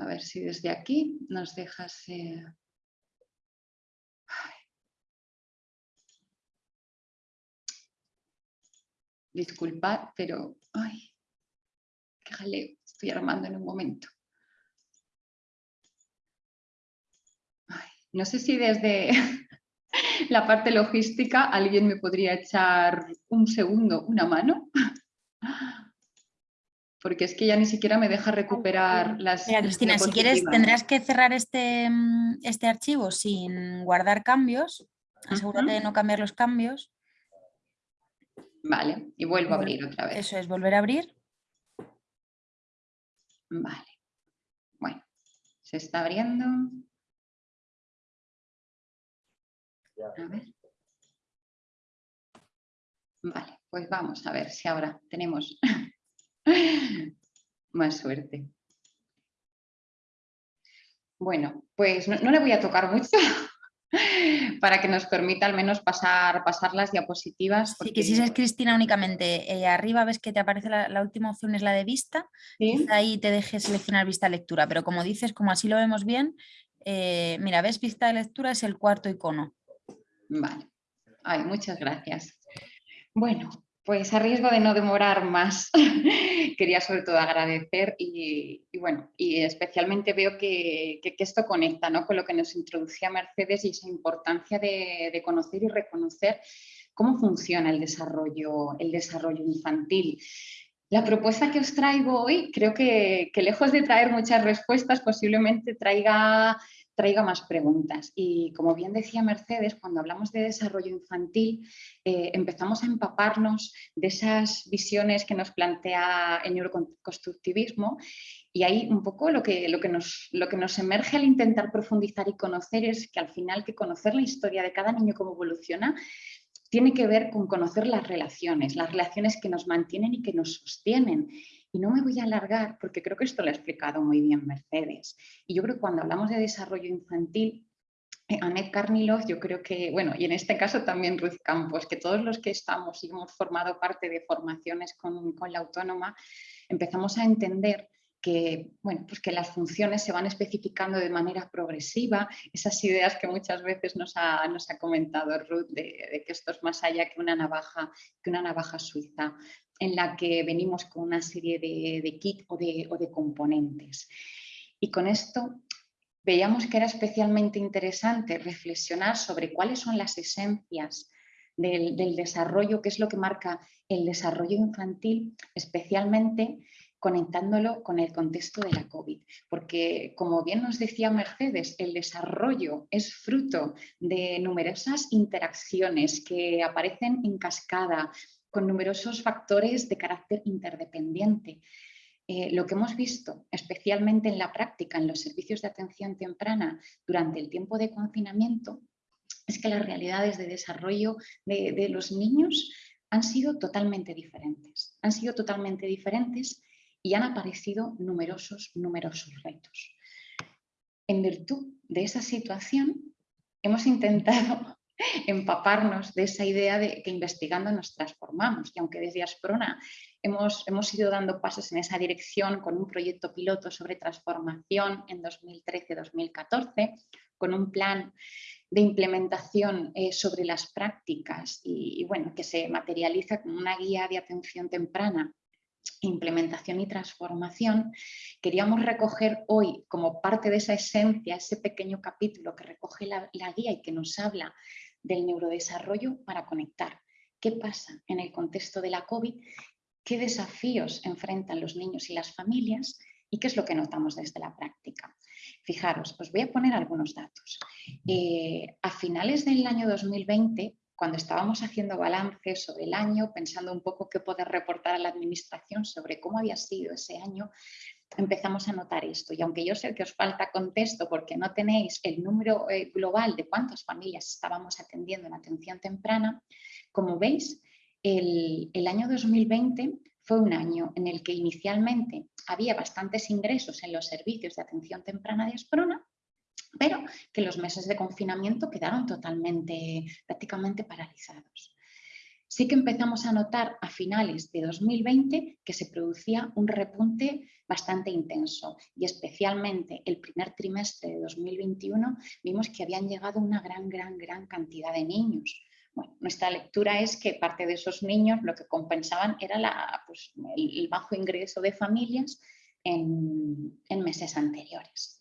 A ver si desde aquí nos dejas... Disculpad, pero... Ay, qué jaleo estoy armando en un momento. no sé si desde la parte logística alguien me podría echar un segundo, una mano porque es que ya ni siquiera me deja recuperar las... Mira, Cristina, si quieres tendrás que cerrar este, mm, este archivo sin guardar cambios, asegúrate de no cambiar los cambios. Vale, y vuelvo a abrir otra vez. Eso es, volver a abrir. Vale, bueno, se está abriendo. A ver. Vale, pues vamos a ver si ahora tenemos Más suerte. Bueno, pues no, le voy a tocar mucho para que nos permita al menos pasar, pasar las diapositivas. Sí, que si es Cristina únicamente, eh, arriba ves que te aparece la, última opción es la de vista, ahí te deje seleccionar vista lectura, pero como dices, como así lo vemos bien, eh, mira, ves vista de lectura es el cuarto icono. Vale, Ay, muchas gracias. Bueno, Pues a riesgo de no demorar más, quería sobre todo agradecer y, bueno, y especialmente veo que, esto conecta ¿no? con lo que nos introducía Mercedes y esa importancia de, conocer y reconocer cómo funciona el desarrollo, el desarrollo infantil. La propuesta que os traigo hoy creo que, que lejos de traer muchas respuestas posiblemente traiga traiga más preguntas. Y como bien decía Mercedes, cuando hablamos de desarrollo infantil, eh, empezamos a empaparnos de esas visiones que nos plantea el neuroconstructivismo y ahí un poco lo que, lo, que nos, lo que nos emerge al intentar profundizar y conocer es que al final que conocer la historia de cada niño, cómo evoluciona, tiene que ver con conocer las relaciones, las relaciones que nos mantienen y que nos sostienen. Y no me voy a alargar porque creo que esto lo ha explicado muy bien Mercedes. Y yo creo que cuando hablamos de desarrollo infantil, eh, Annette Carnilov, yo creo que, bueno, y en este caso también Ruth Campos, que todos los que estamos y hemos formado parte de formaciones con, con la autónoma, empezamos a entender que, bueno, pues que las funciones se van especificando de manera progresiva, esas ideas que muchas veces nos ha, nos ha comentado Ruth de, que esto es más allá que una navaja, que una navaja suiza, en la que venimos con una serie de, de kit o de, o de componentes. Y con esto veíamos que era especialmente interesante reflexionar sobre cuáles son las esencias del, del, desarrollo, qué es lo que marca el desarrollo infantil, especialmente conectándolo con el contexto de la COVID. Porque, como bien nos decía Mercedes, el desarrollo es fruto de numerosas interacciones que aparecen en cascada, con numerosos factores de carácter interdependiente. Eh, lo que hemos visto, especialmente en la práctica, en los servicios de atención temprana durante el tiempo de confinamiento, es que las realidades de desarrollo de, de los niños han sido totalmente diferentes. Han sido totalmente diferentes y han aparecido numerosos, numerosos retos. En virtud de esa situación, hemos intentado empaparnos de esa idea de que investigando nos transformamos. Y aunque desde Asprona hemos, hemos ido dando pasos en esa dirección con un proyecto piloto sobre transformación en 2013-2014, con un plan de implementación eh, sobre las prácticas y, bueno, que se materializa con una guía de atención temprana implementación y transformación, queríamos recoger hoy como parte de esa esencia, ese pequeño capítulo que recoge la, guía y que nos habla del neurodesarrollo para conectar. ¿Qué pasa en el contexto de la COVID? ¿Qué desafíos enfrentan los niños y las familias? ¿Y qué es lo que notamos desde la práctica? Fijaros, os voy a poner algunos datos. Eh, a finales del año 2020 cuando estábamos haciendo balance sobre el año, pensando un poco qué poder reportar a la administración sobre cómo había sido ese año, empezamos a notar esto. Y aunque yo sé que os falta contexto porque no tenéis el número eh, global de cuántas familias estábamos atendiendo en atención temprana, como veis, el, año 2020 fue un año en el que inicialmente había bastantes ingresos en los servicios de atención temprana de Asprona, pero que los meses de confinamiento quedaron totalmente, prácticamente paralizados. Sí que empezamos a notar a finales de 2020 que se producía un repunte bastante intenso y especialmente el primer trimestre de 2021 vimos que habían llegado una gran, gran, gran cantidad de niños. Bueno, nuestra lectura es que parte de esos niños lo que compensaban era pues, el, bajo ingreso de familias en meses anteriores.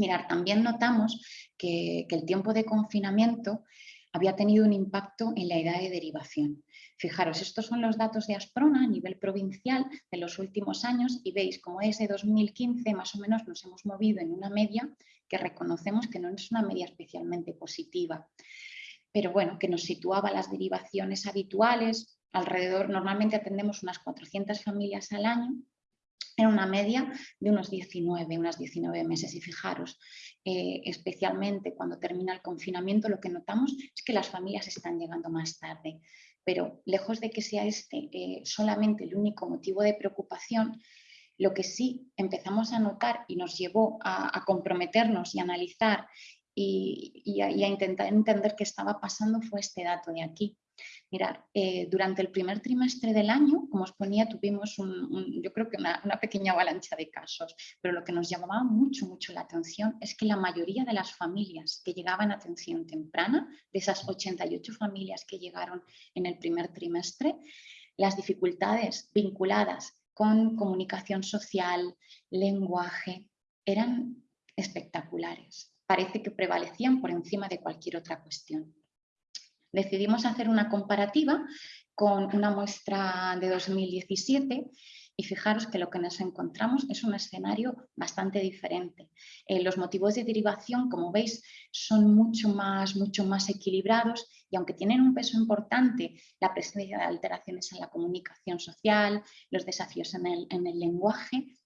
Mirar, también notamos que, el tiempo de confinamiento había tenido un impacto en la edad de derivación. Fijaros, estos son los datos de Asprona a nivel provincial de los últimos años y veis cómo desde 2015 más o menos nos hemos movido en una media que reconocemos que no es una media especialmente positiva, pero bueno, que nos situaba las derivaciones habituales, alrededor, normalmente atendemos unas 400 familias al año, en una media de unos 19, unas 19 meses. Y fijaros, eh, especialmente cuando termina el confinamiento, lo que notamos es que las familias están llegando más tarde. Pero lejos de que sea este eh, solamente el único motivo de preocupación, lo que sí empezamos a notar y nos llevó a, comprometernos y analizar y, a, intentar entender qué estaba pasando fue este dato de aquí. Mirar, eh, durante el primer trimestre del año, como os ponía, tuvimos yo creo que una, pequeña avalancha de casos, pero lo que nos llamaba mucho, mucho la atención es que la mayoría de las familias que llegaban a atención temprana, de esas 88 familias que llegaron en el primer trimestre, las dificultades vinculadas con comunicación social, lenguaje, eran espectaculares. Parece que prevalecían por encima de cualquier otra cuestión. Decidimos hacer una comparativa con una muestra de 2017 y fijaros que lo que nos encontramos es un escenario bastante diferente. Eh, los motivos de derivación, como veis, son mucho más, mucho más equilibrados y aunque tienen un peso importante, la presencia de alteraciones en la comunicación social, los desafíos en el, lenguaje,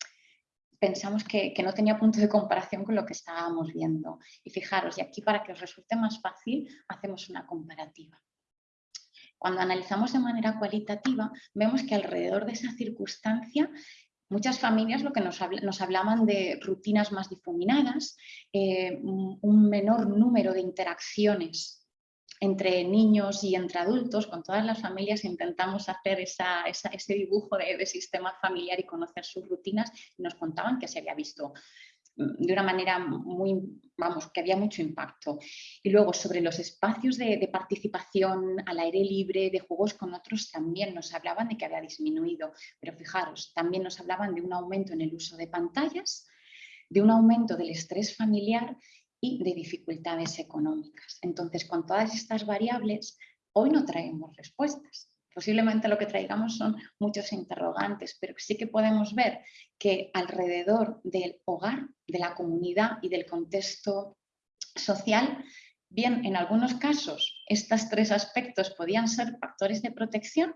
pensamos que, que, no tenía punto de comparación con lo que estábamos viendo. Y fijaros, y aquí para que os resulte más fácil, hacemos una comparativa. Cuando analizamos de manera cualitativa, vemos que alrededor de esa circunstancia Muchas familias lo que nos, hablaban de rutinas más difuminadas, eh, un menor número de interacciones entre niños y entre adultos, con todas las familias intentamos hacer ese dibujo de, de, sistema familiar y conocer sus rutinas y nos contaban que se había visto de una manera muy, vamos, que había mucho impacto. Y luego sobre los espacios de, participación al aire libre, de juegos con otros, también nos hablaban de que había disminuido. Pero fijaros, también nos hablaban de un aumento en el uso de pantallas, de un aumento del estrés familiar y de dificultades económicas. Entonces, con todas estas variables, hoy no traemos respuestas. Posiblemente lo que traigamos son muchos interrogantes, pero sí que podemos ver que alrededor del hogar, de la comunidad y del contexto social, bien, en algunos casos estos tres aspectos podían ser factores de protección,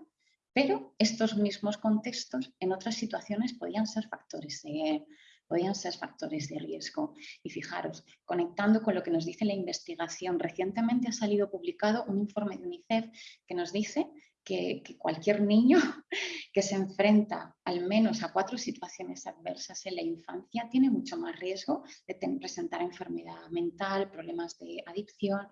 pero estos mismos contextos en otras situaciones podían ser factores de, podían ser factores de riesgo. Y fijaros, conectando con lo que nos dice la investigación, recientemente ha salido publicado un informe de UNICEF que nos dice que, cualquier niño que se enfrenta al menos a cuatro situaciones adversas en la infancia tiene mucho más riesgo de presentar enfermedad mental, problemas de adicción,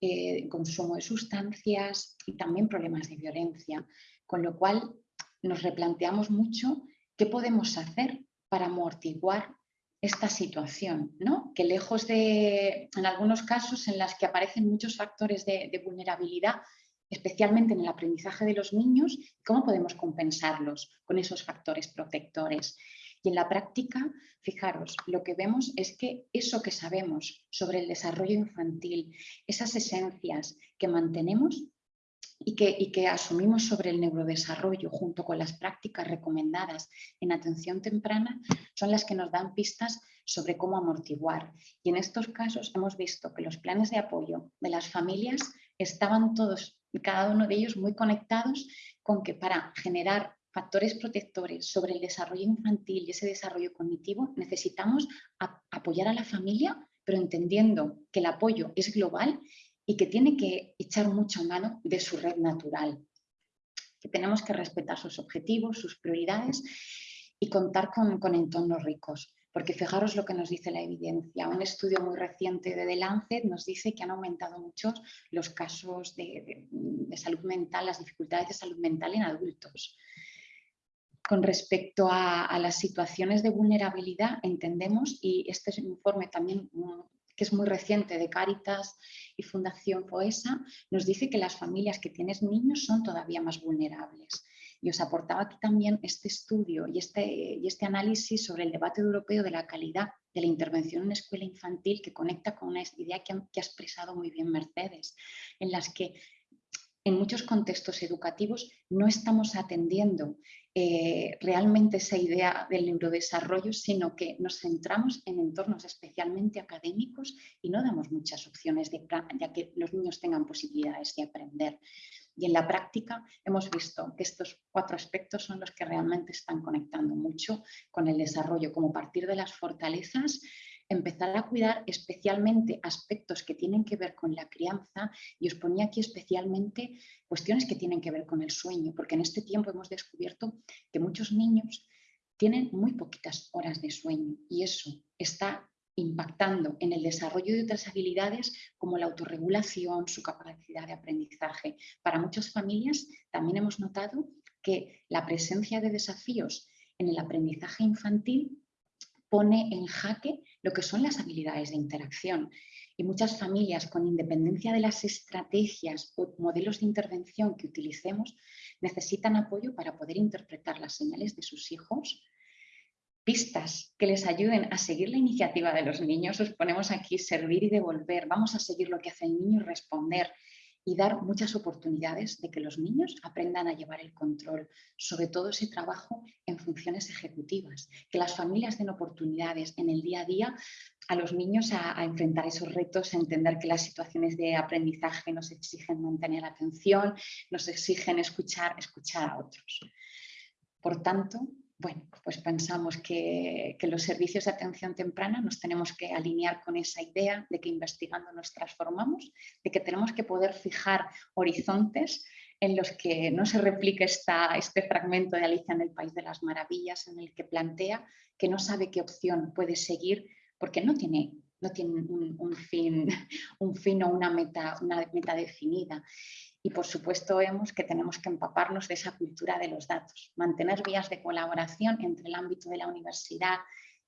eh, consumo de sustancias y también problemas de violencia. Con lo cual nos replanteamos mucho qué podemos hacer para amortiguar esta situación, ¿no? que lejos de, en algunos casos en las que aparecen muchos factores de vulnerabilidad, especialmente en el aprendizaje de los niños, cómo podemos compensarlos con esos factores protectores. Y en la práctica, fijaros, lo que vemos es que eso que sabemos sobre el desarrollo infantil, esas esencias que mantenemos y que, asumimos sobre el neurodesarrollo junto con las prácticas recomendadas en atención temprana son las que nos dan pistas sobre cómo amortiguar. Y en estos casos hemos visto que los planes de apoyo de las familias estaban todos cada uno de ellos muy conectados con que para generar factores protectores sobre el desarrollo infantil y ese desarrollo cognitivo necesitamos apoyar a la familia, pero entendiendo que el apoyo es global y que tiene que echar mucha mano de su red natural, que tenemos que respetar sus objetivos, sus prioridades y contar con, con entornos ricos. Porque fijaros lo que nos dice la evidencia. Un estudio muy reciente de The Lancet nos dice que han aumentado mucho los casos de, salud mental, las dificultades de salud mental en adultos. Con respecto a, las situaciones de vulnerabilidad, entendemos, y este informe también que es muy reciente de Cáritas y Fundación FOESA, nos dice que las familias que tienen niños son todavía más vulnerables. Y os aportaba aquí también este estudio y este, y este análisis sobre el debate europeo de la calidad de la intervención en escuela infantil que conecta con una idea que, ha expresado muy bien Mercedes, en las que en muchos contextos educativos no estamos atendiendo eh, realmente esa idea del neurodesarrollo, sino que nos centramos en entornos especialmente académicos y no damos muchas opciones de ya que los niños tengan posibilidades de aprender. Y en la práctica hemos visto que estos cuatro aspectos son los que realmente están conectando mucho con el desarrollo, como partir de las fortalezas, empezar a cuidar especialmente aspectos que tienen que ver con la crianza y os ponía aquí especialmente cuestiones que tienen que ver con el sueño, porque en este tiempo hemos descubierto que muchos niños tienen muy poquitas horas de sueño y eso está impactando en el desarrollo de otras habilidades como la autorregulación, su capacidad de aprendizaje. Para muchas familias también hemos notado que la presencia de desafíos en el aprendizaje infantil pone en jaque lo que son las habilidades de interacción. Y muchas familias, con independencia de las estrategias o modelos de intervención que utilicemos, necesitan apoyo para poder interpretar las señales de sus hijos, pistas que les ayuden a seguir la iniciativa de los niños. Os ponemos aquí servir y devolver. Vamos a seguir lo que hace el niño y responder y dar muchas oportunidades de que los niños aprendan a llevar el control, sobre todo ese trabajo en funciones ejecutivas, que las familias den oportunidades en el día a día a los niños a, enfrentar esos retos, a entender que las situaciones de aprendizaje nos exigen mantener atención, nos exigen escuchar, escuchar a otros. Por tanto, bueno, pues pensamos que, los servicios de atención temprana nos tenemos que alinear con esa idea de que investigando nos transformamos, de que tenemos que poder fijar horizontes en los que no se replique este fragmento de Alicia en el País de las Maravillas, en el que plantea que no sabe qué opción puede seguir porque no tiene, no tiene un, fin, un fin o una meta, una meta definida. Y por supuesto vemos que tenemos que empaparnos de esa cultura de los datos, mantener vías de colaboración entre el ámbito de la universidad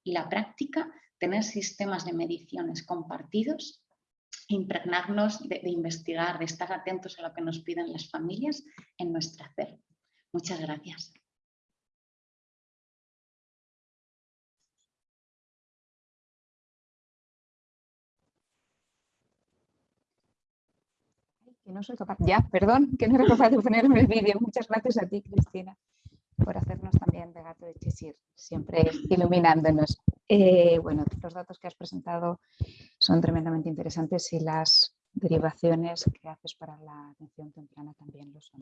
y la práctica, tener sistemas de mediciones compartidos, impregnarnos de, investigar, de estar atentos a lo que nos piden las familias en nuestro hacer. Muchas gracias. Que no soy capaz, ya, perdón, que no era capaz de ponerme el vídeo. Muchas gracias a ti, Cristina, por hacernos también de gato de Chisir, siempre iluminándonos. Eh, bueno, los datos que has presentado son tremendamente interesantes y las derivaciones que haces para la atención temprana también lo son.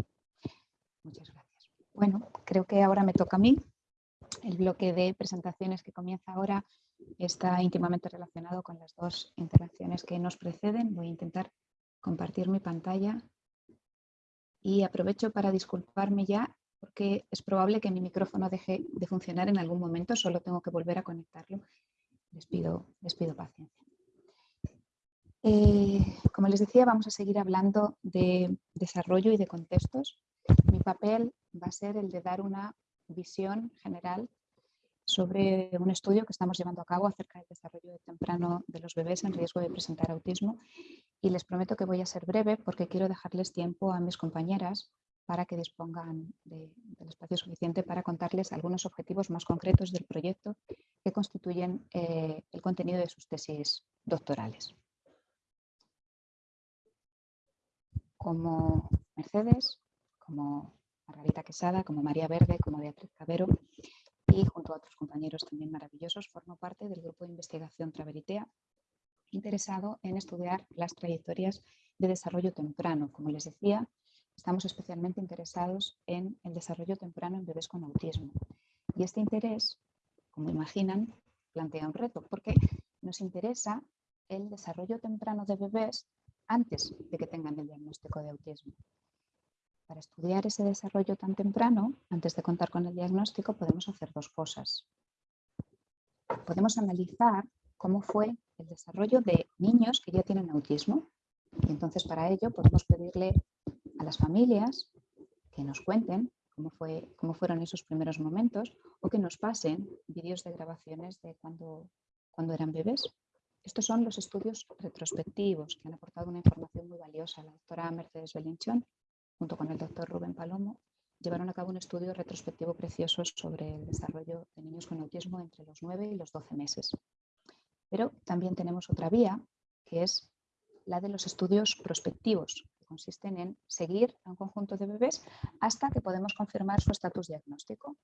Muchas gracias. Bueno, creo que ahora me toca a mí. El bloque de presentaciones que comienza ahora está íntimamente relacionado con las dos intervenciones que nos preceden. Voy a intentar compartir mi pantalla y aprovecho para disculparme ya porque es probable que mi micrófono deje de funcionar en algún momento, solo tengo que volver a conectarlo. Les pido, les pido paciencia. Eh, como les decía, vamos a seguir hablando de desarrollo y de contextos. Mi papel va a ser el de dar una visión general sobre un estudio que estamos llevando a cabo acerca del desarrollo temprano de los bebés en riesgo de presentar autismo y les prometo que voy a ser breve porque quiero dejarles tiempo a mis compañeras para que dispongan del espacio suficiente para contarles algunos objetivos más concretos del proyecto que constituyen eh, el contenido de sus tesis doctorales. Como Mercedes, como Margarita Quesada, como María Verde, como Beatriz Cabero, y junto a otros compañeros también maravillosos formo parte del grupo de investigación Traveritea interesado en estudiar las trayectorias de desarrollo temprano. Como les decía, estamos especialmente interesados en el desarrollo temprano en bebés con autismo. Y este interés, como imaginan, plantea un reto porque nos interesa el desarrollo temprano de bebés antes de que tengan el diagnóstico de autismo. Para estudiar ese desarrollo tan temprano, antes de contar con el diagnóstico, podemos hacer dos cosas. Podemos analizar cómo fue el desarrollo de niños que ya tienen autismo. Y entonces para ello podemos pedirle a las familias que nos cuenten cómo, fue, cómo fueron esos primeros momentos o que nos pasen vídeos de grabaciones de cuando, cuando eran bebés. Estos son los estudios retrospectivos que han aportado una información muy valiosa. La doctora Mercedes Belinchón junto con el doctor Rubén Palomo, llevaron a cabo un estudio retrospectivo precioso sobre el desarrollo de niños con autismo entre los 9 y los 12 meses. Pero también tenemos otra vía, que es la de los estudios prospectivos, que consisten en seguir a un conjunto de bebés hasta que podemos confirmar su estatus diagnóstico.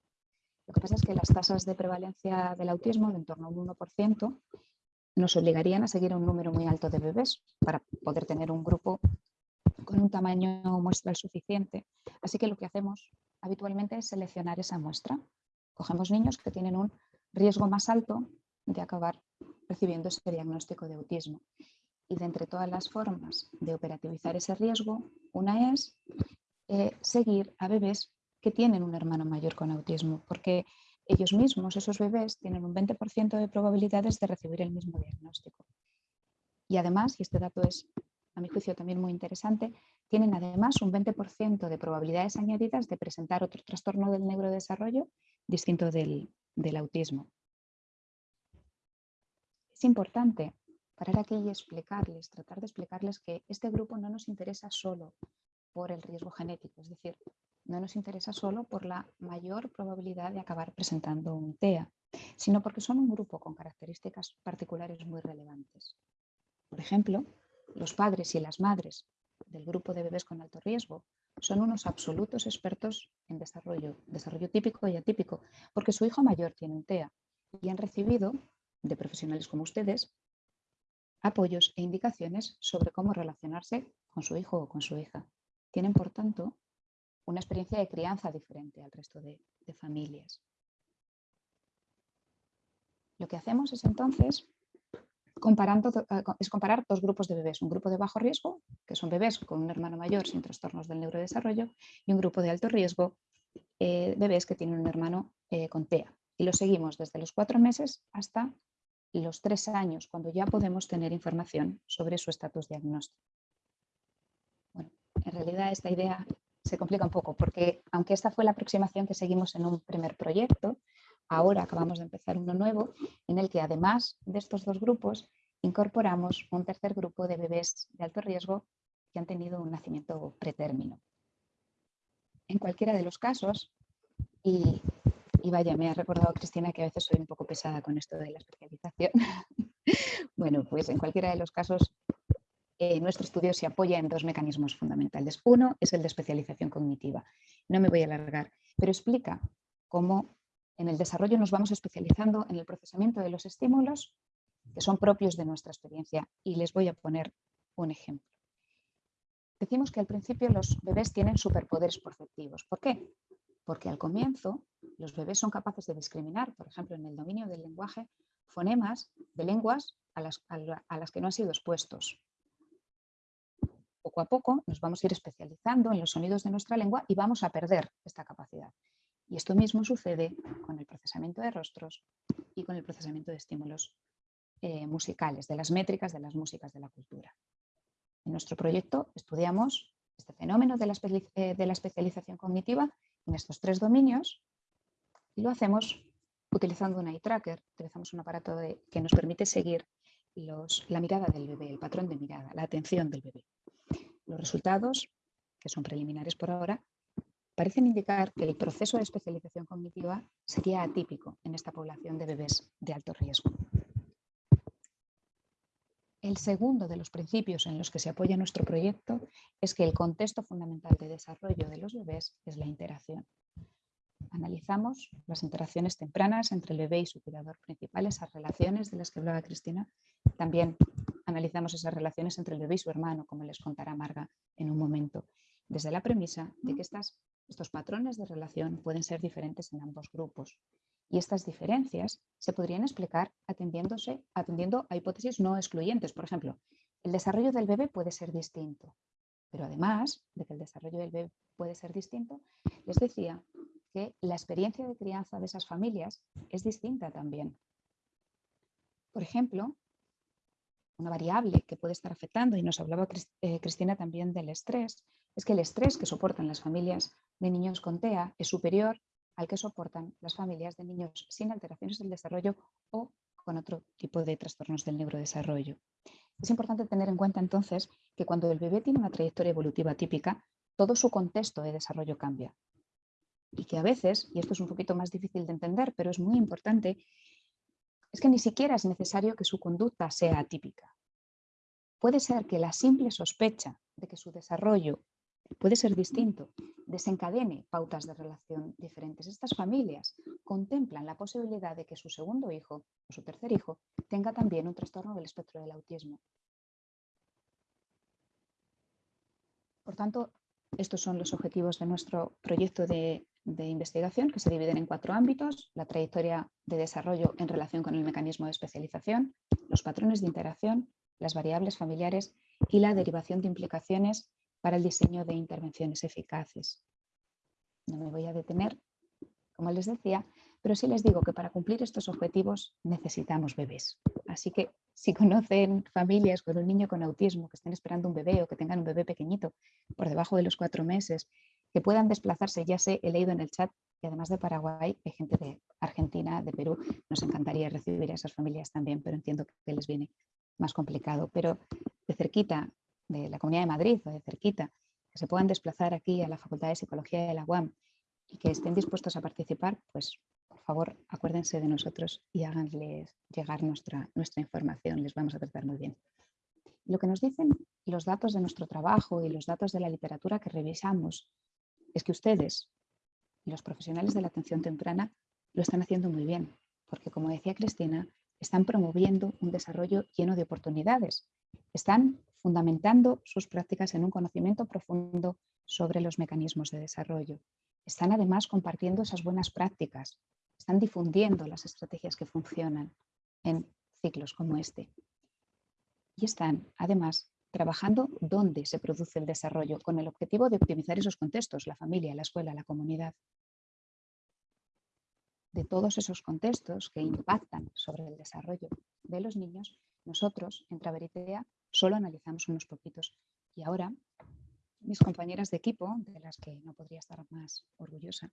Lo que pasa es que las tasas de prevalencia del autismo, de en torno a un 1%, nos obligarían a seguir a un número muy alto de bebés para poder tener un grupo con un tamaño muestral suficiente. Así que lo que hacemos habitualmente es seleccionar esa muestra. Cogemos niños que tienen un riesgo más alto de acabar recibiendo ese diagnóstico de autismo. Y de entre todas las formas de operativizar ese riesgo, una es eh, seguir a bebés que tienen un hermano mayor con autismo, porque ellos mismos, esos bebés, tienen un 20% de probabilidades de recibir el mismo diagnóstico. Y además, y este dato es a mi juicio también muy interesante, tienen además un 20% de probabilidades añadidas de presentar otro trastorno del neurodesarrollo distinto del, del autismo. Es importante parar aquí y explicarles, tratar de explicarles que este grupo no nos interesa solo por el riesgo genético, es decir, no nos interesa solo por la mayor probabilidad de acabar presentando un TEA, sino porque son un grupo con características particulares muy relevantes. Por ejemplo, los padres y las madres del grupo de bebés con alto riesgo son unos absolutos expertos en desarrollo, desarrollo típico y atípico, porque su hijo mayor tiene un TEA y han recibido de profesionales como ustedes apoyos e indicaciones sobre cómo relacionarse con su hijo o con su hija. Tienen, por tanto, una experiencia de crianza diferente al resto de, familias. Lo que hacemos es entonces eh, es comparar dos grupos de bebés, un grupo de bajo riesgo, que son bebés con un hermano mayor sin trastornos del neurodesarrollo, y un grupo de alto riesgo, eh, bebés que tienen un hermano eh, con TEA. Y lo seguimos desde los cuatro meses hasta los tres años, cuando ya podemos tener información sobre su estatus diagnóstico. Bueno, en realidad esta idea se complica un poco, porque aunque esta fue la aproximación que seguimos en un primer proyecto, ahora acabamos de empezar uno nuevo en el que además de estos dos grupos incorporamos un tercer grupo de bebés de alto riesgo que han tenido un nacimiento pretérmino. En cualquiera de los casos, y y vaya, me ha recordado Cristina que a veces soy un poco pesada con esto de la especialización. bueno, pues en cualquiera de los casos, eh, nuestro estudio se apoya en dos mecanismos fundamentales. Uno es el de especialización cognitiva. No me voy a alargar, pero explica cómo en el desarrollo nos vamos especializando en el procesamiento de los estímulos que son propios de nuestra experiencia. Y les voy a poner un ejemplo. Decimos que al principio los bebés tienen superpoderes perceptivos. ¿Por qué? porque al comienzo los bebés son capaces de discriminar, por ejemplo, en el dominio del lenguaje, fonemas de lenguas a las, a las que no han sido expuestos. Poco a poco nos vamos a ir especializando en los sonidos de nuestra lengua y vamos a perder esta capacidad. Y esto mismo sucede con el procesamiento de rostros y con el procesamiento de estímulos eh, musicales, de las métricas de las músicas de la cultura. En nuestro proyecto estudiamos este fenómeno de la, eh, de la especialización cognitiva en estos tres dominios y lo hacemos utilizando un eye tracker, utilizamos un aparato que nos permite seguir la mirada del bebé, el patrón de mirada, la atención del bebé. Los resultados, que son preliminares por ahora, parecen indicar que el proceso de especialización cognitiva sería atípico en esta población de bebés de alto riesgo. El segundo de los principios en los que se apoya nuestro proyecto es que el contexto fundamental de desarrollo de los bebés es la interacción. Analizamos las interacciones tempranas entre el bebé y su cuidador principal, esas relaciones de las que hablaba Cristina. También analizamos esas relaciones entre el bebé y su hermano, como les contará Marga en un momento, desde la premisa de que estas, estos patrones de relación pueden ser diferentes en ambos grupos y estas diferencias se podrían explicar atendiéndose, atendiendo a hipótesis no excluyentes. Por ejemplo, el desarrollo del bebé puede ser distinto, pero además de que el desarrollo del bebé puede ser distinto, les decía que la experiencia de crianza de esas familias es distinta también. Por ejemplo, una variable que puede estar afectando, y nos hablaba eh, Cristina también del estrés, es que el estrés que soportan las familias de niños con TEA es superior al que soportan las familias de niños sin alteraciones del desarrollo o con otro tipo de trastornos del neurodesarrollo. Es importante tener en cuenta entonces que cuando el bebé tiene una trayectoria evolutiva típica, todo su contexto de desarrollo cambia. Y que a veces, y esto es un poquito más difícil de entender, pero es muy importante, es que ni siquiera es necesario que su conducta sea atípica. Puede ser que la simple sospecha de que su desarrollo puede ser distinto, desencadene pautas de relación diferentes. Estas familias contemplan la posibilidad de que su segundo hijo o su tercer hijo tenga también un trastorno del espectro del autismo. Por tanto, estos son los objetivos de nuestro proyecto de, de, investigación que se dividen en cuatro ámbitos, la trayectoria de desarrollo en relación con el mecanismo de especialización, los patrones de interacción, las variables familiares y la derivación de implicaciones para el diseño de intervenciones eficaces. No me voy a detener, como les decía, pero sí les digo que para cumplir estos objetivos necesitamos bebés. Así que si conocen familias con un niño con autismo que estén esperando un bebé o que tengan un bebé pequeñito por debajo de los cuatro meses, que puedan desplazarse, ya sé, he leído en el chat y además de Paraguay hay gente de Argentina, de Perú, nos encantaría recibir a esas familias también, pero entiendo que les viene más complicado, pero de cerquita, de la Comunidad de Madrid o de cerquita, que se puedan desplazar aquí a la Facultad de Psicología de la UAM y que estén dispuestos a participar, pues por favor acuérdense de nosotros y háganles llegar nuestra, nuestra información, les vamos a tratar muy bien. Lo que nos dicen los datos de nuestro trabajo y los datos de la literatura que revisamos es que ustedes, los profesionales de la atención temprana, lo están haciendo muy bien, porque como decía Cristina, están promoviendo un desarrollo lleno de oportunidades, están fundamentando sus prácticas en un conocimiento profundo sobre los mecanismos de desarrollo. Están además compartiendo esas buenas prácticas, están difundiendo las estrategias que funcionan en ciclos como este. Y están además trabajando dónde se produce el desarrollo con el objetivo de optimizar esos contextos, la familia, la escuela, la comunidad. De todos esos contextos que impactan sobre el desarrollo de los niños, nosotros en Traveritea solo analizamos unos poquitos. Y ahora mis compañeras de equipo, de las que no podría estar más orgullosa,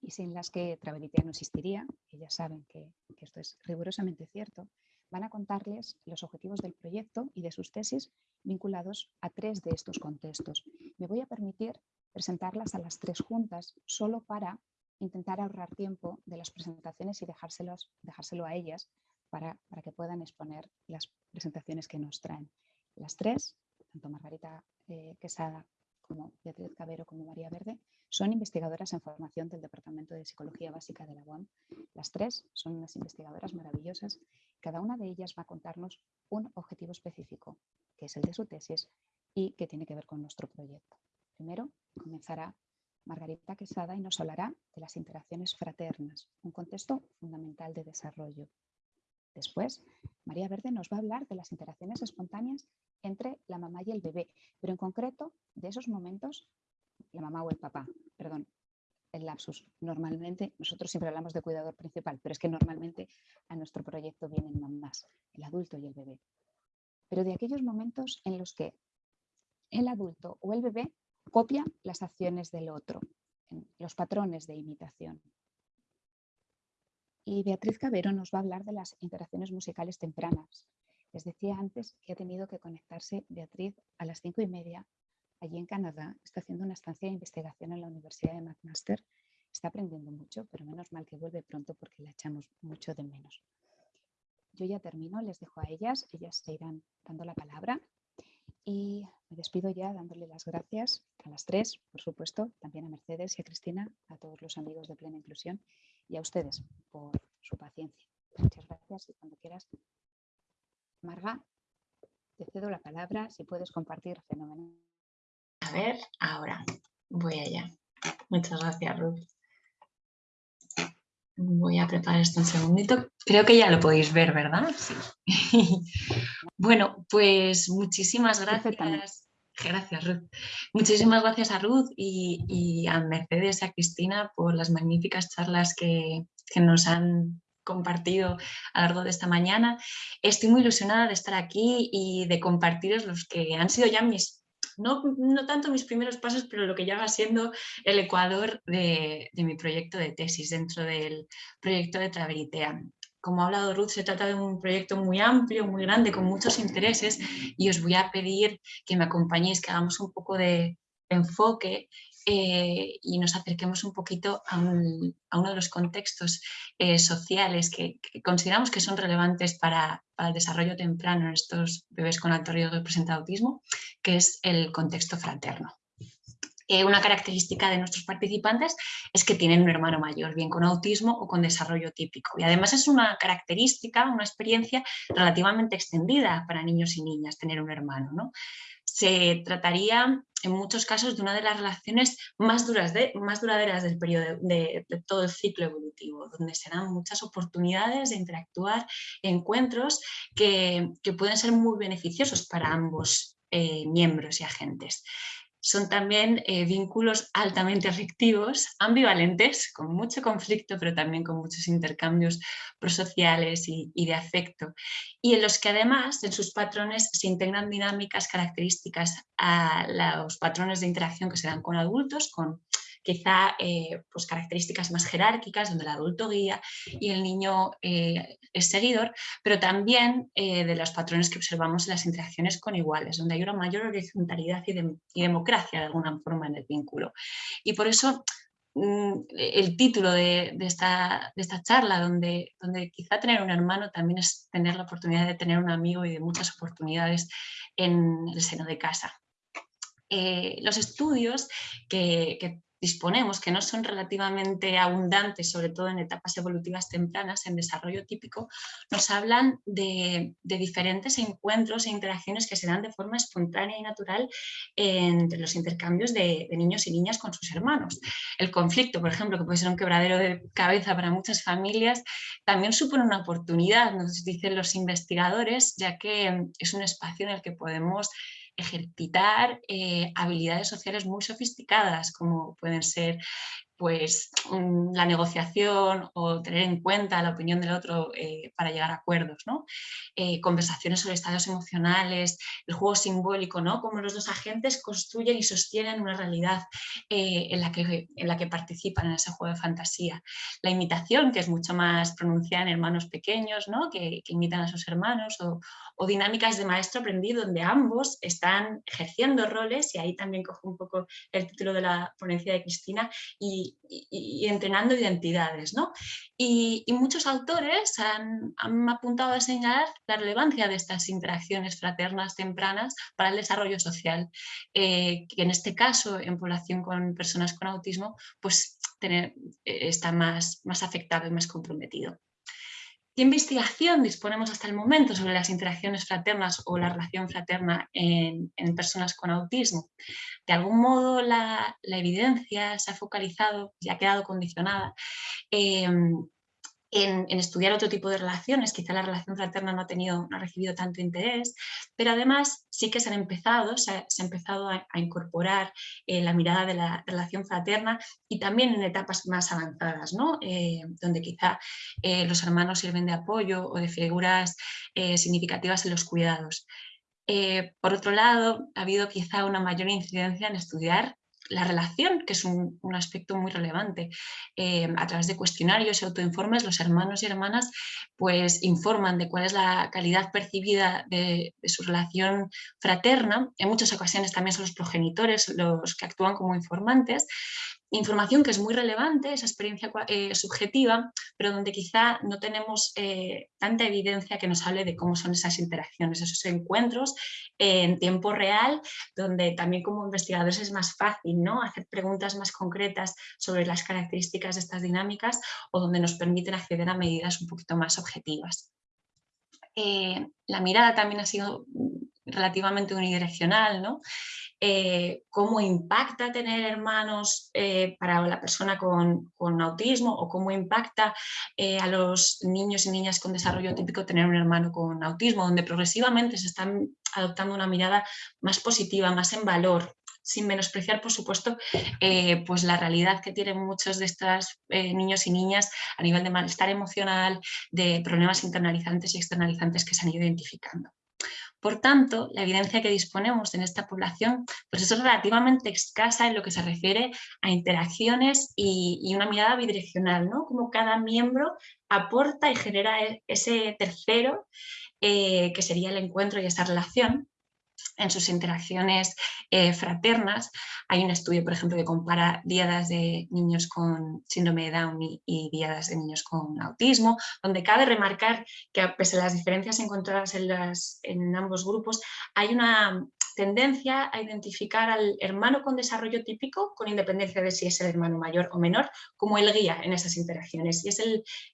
y sin las que Traveritea no existiría, ellas saben que, que esto es rigurosamente cierto, van a contarles los objetivos del proyecto y de sus tesis vinculados a tres de estos contextos. Me voy a permitir presentarlas a las tres juntas solo para intentar ahorrar tiempo de las presentaciones y dejárselos, dejárselo a ellas para, para que puedan exponer las presentaciones que nos traen. Las tres, tanto Margarita eh, Quesada como Beatriz Cabero como María Verde, son investigadoras en formación del Departamento de Psicología Básica de la UAM. Las tres son unas investigadoras maravillosas. Cada una de ellas va a contarnos un objetivo específico, que es el de su tesis y que tiene que ver con nuestro proyecto. Primero comenzará Margarita Quesada y nos hablará de las interacciones fraternas, un contexto fundamental de desarrollo. Después, María Verde nos va a hablar de las interacciones espontáneas entre la mamá y el bebé, pero en concreto de esos momentos, la mamá o el papá, perdón, el lapsus. Normalmente, nosotros siempre hablamos de cuidador principal, pero es que normalmente a nuestro proyecto vienen mamás, el adulto y el bebé. Pero de aquellos momentos en los que el adulto o el bebé copia las acciones del otro, los patrones de imitación. Y Beatriz Cabero nos va a hablar de las interacciones musicales tempranas. Les decía antes que ha tenido que conectarse Beatriz a las cinco y media allí en Canadá. Está haciendo una estancia de investigación en la Universidad de McMaster. Está aprendiendo mucho, pero menos mal que vuelve pronto porque la echamos mucho de menos. Yo ya termino, les dejo a ellas, ellas se irán dando la palabra y me despido ya dándole las gracias a las tres, por supuesto, también a Mercedes y a Cristina, a todos los amigos de Plena Inclusión y a ustedes por su paciencia. Muchas gracias y cuando quieras. Marga, te cedo la palabra, si puedes compartir, fenomenal. A ver, ahora voy allá. Muchas gracias, Ruth. Voy a preparar esto un segundito. Creo que ya lo podéis ver, ¿verdad? Sí. bueno, pues muchísimas gracias. Gracias, Ruth. Muchísimas gracias a Ruth y, a Mercedes y a Cristina por las magníficas charlas que, que nos han compartido a lo largo de esta mañana. Estoy muy ilusionada de estar aquí y de compartiros los que han sido ya mis no, tanto mis primeros pasos, pero lo que ya va siendo el ecuador de, mi proyecto de tesis dentro del proyecto de Traveritea. Como ha hablado Ruth, se trata de un proyecto muy amplio, muy grande, con muchos intereses y os voy a pedir que me acompañéis, que hagamos un poco de enfoque eh, y nos acerquemos un poquito a, uno de los contextos eh, sociales que, consideramos que son relevantes para, el desarrollo temprano en estos bebés con alto riesgo de presentar autismo, que es el contexto fraterno. Eh, una característica de nuestros participantes es que tienen un hermano mayor, bien con autismo o con desarrollo típico. Y además es una característica, una experiencia relativamente extendida para niños y niñas tener un hermano. ¿no? se trataría en muchos casos de una de las relaciones más, duras de, más duraderas del periodo de, todo el ciclo evolutivo, donde se dan muchas oportunidades de interactuar, encuentros que, pueden ser muy beneficiosos para ambos eh, miembros y agentes son también eh, vínculos altamente afectivos, ambivalentes, con mucho conflicto, pero también con muchos intercambios prosociales y, de afecto, y en los que además en sus patrones se integran dinámicas características a los patrones de interacción que se dan con adultos, con quizá eh, pues características más jerárquicas, donde el adulto guía y el niño eh, es seguidor, pero también de los patrones que observamos en las interacciones con iguales, donde hay una mayor horizontalidad y, democracia de alguna forma en el vínculo. Y por eso Mm, el título de, esta, charla, donde, donde quizá tener un hermano también es tener la oportunidad de tener un amigo y de muchas oportunidades en el seno de casa. Eh, los estudios que, que disponemos, que no son relativamente abundantes, sobre todo en etapas evolutivas tempranas, en desarrollo típico, nos hablan de, diferentes encuentros e interacciones que se dan de forma espontánea y natural entre los intercambios de, niños y niñas con sus hermanos. El conflicto, por ejemplo, que puede ser un quebradero de cabeza para muchas familias, también supone una oportunidad, nos dicen los investigadores, ya que es un espacio en el que podemos ejercitar eh, habilidades sociales muy sofisticadas, como pueden ser pues la negociación o tener en cuenta la opinión del otro eh, para llegar a acuerdos, ¿no? Eh, conversaciones sobre estados emocionales, el juego simbólico, ¿no? Cómo los dos agentes construyen y sostienen una realidad eh, en, la que, en la que participan en ese juego de fantasía. La imitación, que es mucho más pronunciada en hermanos pequeños, ¿no? Que, imitan a sus hermanos, o, o dinámicas de maestro aprendido, donde ambos están ejerciendo roles, y ahí también cojo un poco el título de la ponencia de Cristina, y y, entrenando identidades. ¿no? Y, muchos autores han, apuntado a señalar la relevancia de estas interacciones fraternas tempranas para el desarrollo social, eh, que en este caso, en población con personas con autismo, pues tener, eh, está más, más afectado y más comprometido. ¿Qué investigación disponemos hasta el momento sobre las interacciones fraternas o la relación fraterna en, personas con autismo? De algún modo la, evidencia se ha focalizado y ha quedado condicionada em, en, estudiar otro tipo de relaciones, quizá la relación fraterna no ha, tenido, no ha recibido tanto interés, pero además sí que se han empezado, se ha, empezado a, incorporar eh, la mirada de la relación fraterna y también en etapas más avanzadas, ¿no? Eh, donde quizá eh, los hermanos sirven de apoyo o de figuras significativas en los cuidados. por otro lado, ha habido quizá una mayor incidencia en estudiar la relación, que es un, aspecto muy relevante. Eh, a través de cuestionarios y autoinformes, los hermanos y hermanas pues, informan de cuál es la calidad percibida de, su relación fraterna. En muchas ocasiones también son los progenitores los que actúan como informantes, información que es muy relevante, esa experiencia eh, subjetiva, pero donde quizá no tenemos eh, tanta evidencia que nos hable de cómo son esas interacciones, esos encuentros en tiempo real, donde también como investigadores es más fácil ¿no? hacer preguntas más concretas sobre las características de estas dinámicas o donde nos permiten acceder a medidas un poquito más objetivas. Eh, la mirada también ha sido relativamente unidireccional, ¿no? Eh, cómo impacta tener hermanos eh, para la persona con, autismo o cómo impacta eh, a los niños y niñas con desarrollo típico tener un hermano con autismo, donde progresivamente se están adoptando una mirada más positiva, más en valor, sin menospreciar, por supuesto, pues la realidad que tienen muchos de estos niños y niñas a nivel de malestar emocional, de problemas internalizantes y externalizantes que se han ido identificando. Por tanto, la evidencia que disponemos en esta población pues es relativamente escasa en lo que se refiere a interacciones y, una mirada bidireccional, ¿no? Como cada miembro aporta y genera e, ese tercero eh, que sería el encuentro y esa relación en sus interacciones eh, fraternas. Hay un estudio, por ejemplo, que compara diadas de niños con síndrome de Down y, y diadas de niños con autismo, donde cabe remarcar que a pesar de las diferencias encontradas en, las, en ambos grupos, hay una tendencia a identificar al hermano con desarrollo típico, con independencia de si es el hermano mayor o menor, como el guía en esas interacciones. Y es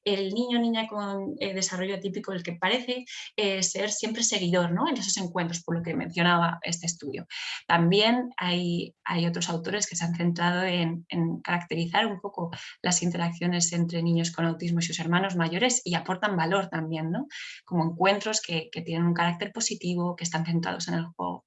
el, niño o niña con eh, desarrollo típico el que parece eh, ser siempre seguidor ¿no? en esos encuentros, por lo que mencionaba este estudio. También hay, hay otros autores que se han centrado en, caracterizar un poco las interacciones entre niños con autismo y sus hermanos mayores y aportan valor también, ¿no? como encuentros que, que tienen un carácter positivo, que están centrados en el juego.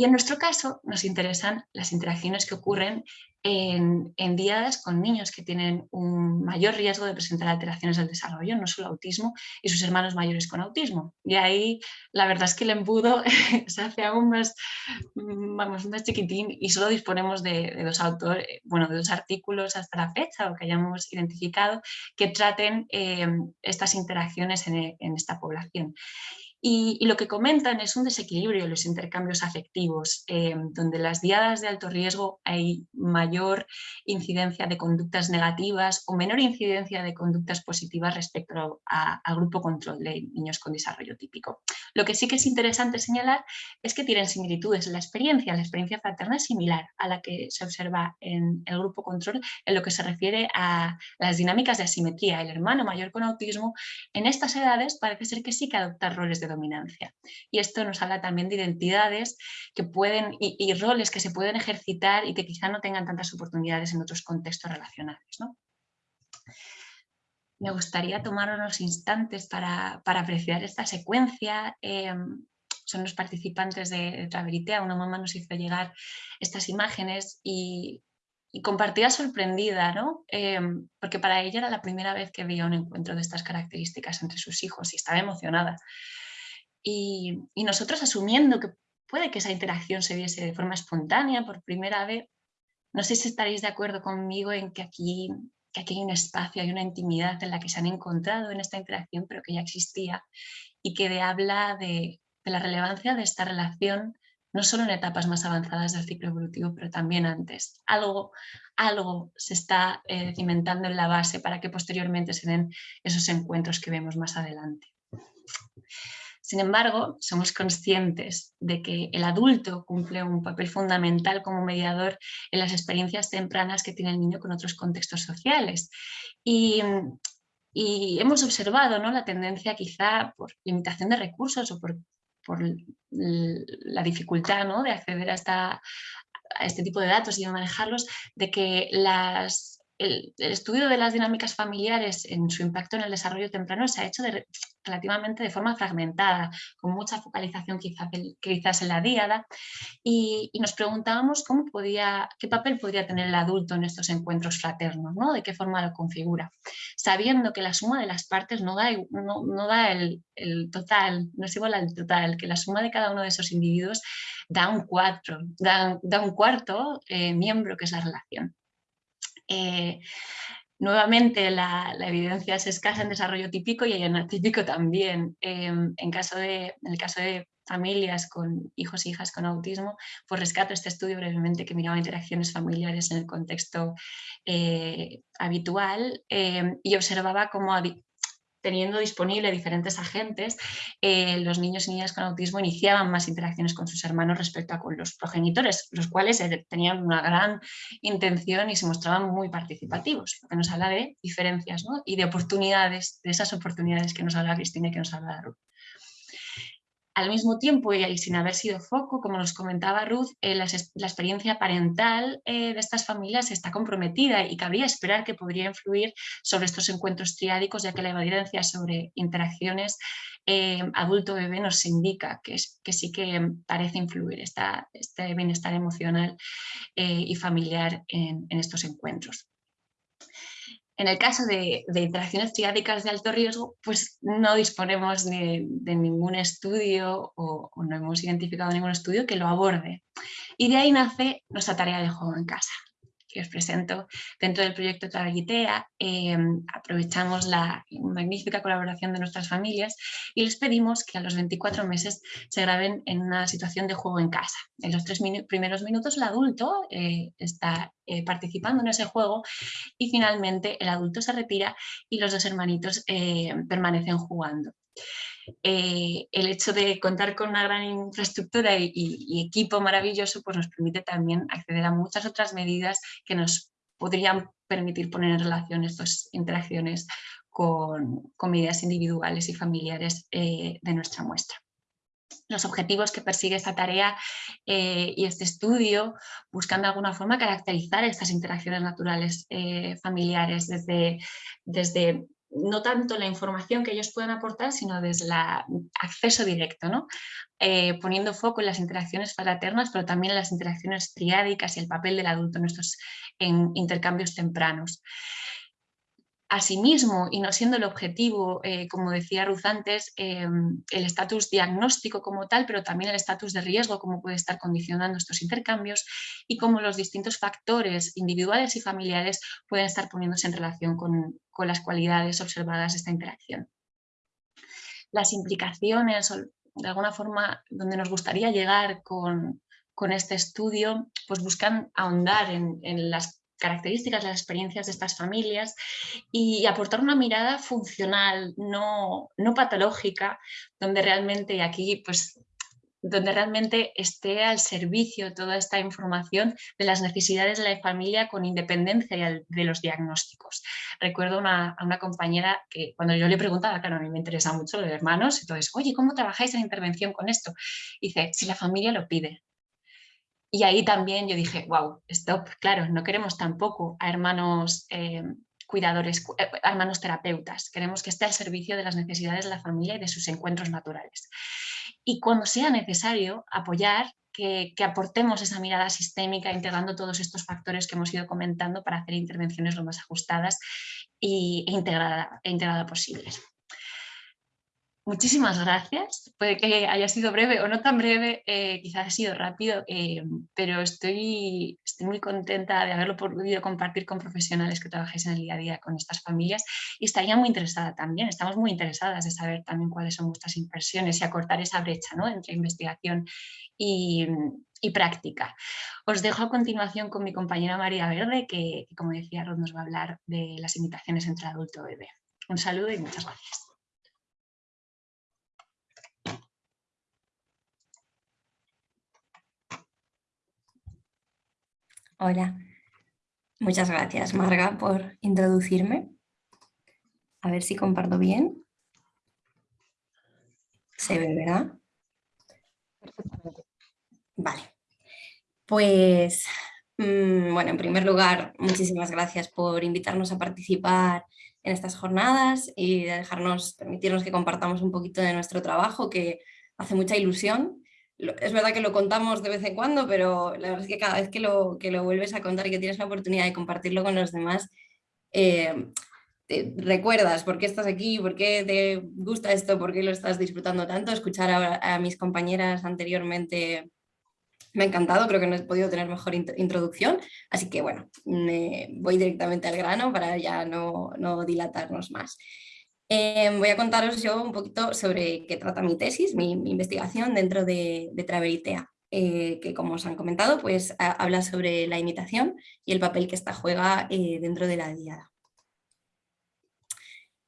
Y en nuestro caso nos interesan las interacciones que ocurren en, en días con niños que tienen un mayor riesgo de presentar alteraciones del desarrollo, no solo autismo, y sus hermanos mayores con autismo. Y ahí la verdad es que el embudo se hace aún más, vamos, más chiquitín y solo disponemos de, dos autores, bueno, de dos artículos hasta la fecha o que hayamos identificado que traten eh, estas interacciones en esta población. Y, lo que comentan es un desequilibrio en los intercambios afectivos, eh, donde las diadas de alto riesgo hay mayor incidencia de conductas negativas o menor incidencia de conductas positivas respecto al grupo control de niños con desarrollo típico. Lo que sí que es interesante señalar es que tienen similitudes en la experiencia. La experiencia fraterna es similar a la que se observa en el grupo control en lo que se refiere a las dinámicas de asimetría. El hermano mayor con autismo en estas edades parece ser que sí que adopta roles de dominancia. Y esto nos habla también de identidades que pueden, y, roles que se pueden ejercitar y que quizá no tengan tantas oportunidades en otros contextos relacionales. Me gustaría tomar unos instantes para, apreciar esta secuencia. Em, son los participantes de, Traveritea, una mamá nos hizo llegar estas imágenes y, compartía sorprendida, ¿no? Em, porque para ella era la primera vez que veía un encuentro de estas características entre sus hijos y estaba emocionada. Y, nosotros asumiendo que puede que esa interacción se viese de forma espontánea por primera vez, no sé si estaréis de acuerdo conmigo en que aquí, que aquí hay un espacio, hay una intimidad en la que se han encontrado en esta interacción, pero que ya existía y que de, habla de, la relevancia de esta relación no solo en etapas más avanzadas del ciclo evolutivo, pero también antes. Algo, algo se está eh, cimentando en la base para que posteriormente se den esos encuentros que vemos más adelante. Sin embargo, somos conscientes de que el adulto cumple un papel fundamental como mediador en las experiencias tempranas que tiene el niño con otros contextos sociales. Y, hemos observado ¿no? la tendencia quizá por limitación de recursos o por, la dificultad ¿no? de acceder a, a este tipo de datos y de manejarlos, de que las el, estudio de las dinámicas familiares en su impacto en el desarrollo temprano se ha hecho relativamente de forma fragmentada, con mucha focalización quizás, en la diada, y, nos preguntábamos cómo podía, qué papel podría tener el adulto en estos encuentros fraternos, ¿no? de qué forma lo configura, sabiendo que la suma de las partes no da, no, da el, total, no es igual al total, que la suma de cada uno de esos individuos da un, cuatro, da, un cuarto eh, miembro que es la relación. Eh, nuevamente la, evidencia es escasa en desarrollo típico y en atípico también. Em, en, el caso de familias con hijos e hijas con autismo, pues rescato este estudio brevemente que miraba interacciones familiares en el contexto eh, habitual em, y observaba cómo teniendo disponible diferentes agentes, eh, los niños y niñas con autismo iniciaban más interacciones con sus hermanos respecto a con los progenitores, los cuales eh, tenían una gran intención y se mostraban muy participativos, lo que nos habla de diferencias y de oportunidades, de esas oportunidades que nos habla Cristina y que nos habla Ruth. Al mismo tiempo, y sin haber sido foco, como nos comentaba Ruth, eh, la, experiencia parental eh, de estas familias está comprometida y cabría esperar que podría influir sobre estos encuentros triádicos, ya que la evidencia sobre interacciones eh, adulto-bebé nos indica que, sí que parece influir este bienestar emocional y familiar en estos encuentros. En el caso de, interacciones triádicas de alto riesgo, pues no disponemos de, ningún estudio o, no hemos identificado ningún estudio que lo aborde. Y de ahí nace nuestra tarea de juego en casa que os presento dentro del proyecto Trabajitea, em, aprovechamos la magnífica colaboración de nuestras familias y les pedimos que a los 24 meses se graben en una situación de juego en casa. En los tres primeros minutos el adulto eh, está eh, participando en ese juego y finalmente el adulto se retira y los dos hermanitos eh, permanecen jugando. Eh, el hecho de contar con una gran infraestructura y, equipo maravilloso pues nos permite también acceder a muchas otras medidas que nos podrían permitir poner en relación estas interacciones con, medidas individuales y familiares eh, de nuestra muestra. Los objetivos que persigue esta tarea eh, y este estudio buscan de alguna forma caracterizar estas interacciones naturales familiares desde, desde no tanto la información que ellos pueden aportar, sino desde el acceso directo, ¿no? Eh, poniendo foco en las interacciones fraternas, pero también en las interacciones triádicas y el papel del adulto en estos intercambios tempranos. Asimismo, y no siendo el objetivo, eh, como decía Ruth antes, em, el estatus diagnóstico como tal, pero también el estatus de riesgo, cómo puede estar condicionando estos intercambios y cómo los distintos factores individuales y familiares pueden estar poniéndose en relación con, las cualidades observadas de esta interacción. Las implicaciones, de alguna forma, donde nos gustaría llegar con, este estudio, pues buscan ahondar en las características, las experiencias de estas familias y aportar una mirada funcional, no, no patológica, donde realmente aquí pues donde realmente esté al servicio toda esta información de las necesidades de la familia con independencia de los diagnósticos. Recuerdo a una compañera que cuando yo le preguntaba, claro, a mí me interesa mucho lo de hermanos, entonces, oye, ¿cómo trabajáis en intervención con esto? dice, si la familia lo pide, y ahí también yo dije, wow, stop, claro, no queremos tampoco a hermanos eh, cuidadores, eh, hermanos terapeutas, queremos que esté al servicio de las necesidades de la familia y de sus encuentros naturales. Y cuando sea necesario apoyar, que, aportemos esa mirada sistémica integrando todos estos factores que hemos ido comentando para hacer intervenciones lo más ajustadas e, integrada, e integrada posibles. Muchísimas gracias. Puede que haya sido breve o no tan breve, eh, quizás ha sido rápido, eh, pero estoy, muy contenta de haberlo podido compartir con profesionales que trabajáis en el día a día con estas familias y estaría muy interesada también, estamos muy interesadas de saber también cuáles son vuestras impresiones y acortar esa brecha entre investigación y, práctica. Os dejo a continuación con mi compañera María Verde, que, como decía Rod, nos va a hablar de las imitaciones entre adulto y bebé. Un saludo y muchas gracias. Hola, muchas gracias Marga por introducirme. A ver si comparto bien. Se ve, ¿verdad? Perfectamente. Vale. Pues, mm, bueno, en primer lugar, muchísimas gracias por invitarnos a participar en estas jornadas y dejarnos, permitirnos que compartamos un poquito de nuestro trabajo que hace mucha ilusión es verdad que lo contamos de vez en cuando, pero la verdad es que cada vez que lo, que lo vuelves a contar y que tienes la oportunidad de compartirlo con los demás, eh, recuerdas por qué estás aquí, por qué te gusta esto, por qué lo estás disfrutando tanto. Escuchar a, mis compañeras anteriormente me ha encantado, creo que no he podido tener mejor introducción, así que bueno, voy directamente al grano para ya no, no dilatarnos más. Em, voy a contaros yo un poquito sobre qué trata mi tesis, mi, investigación dentro de, de Traveritea, eh, que como os han comentado, pues habla sobre la imitación y el papel que esta juega eh, dentro de la diada.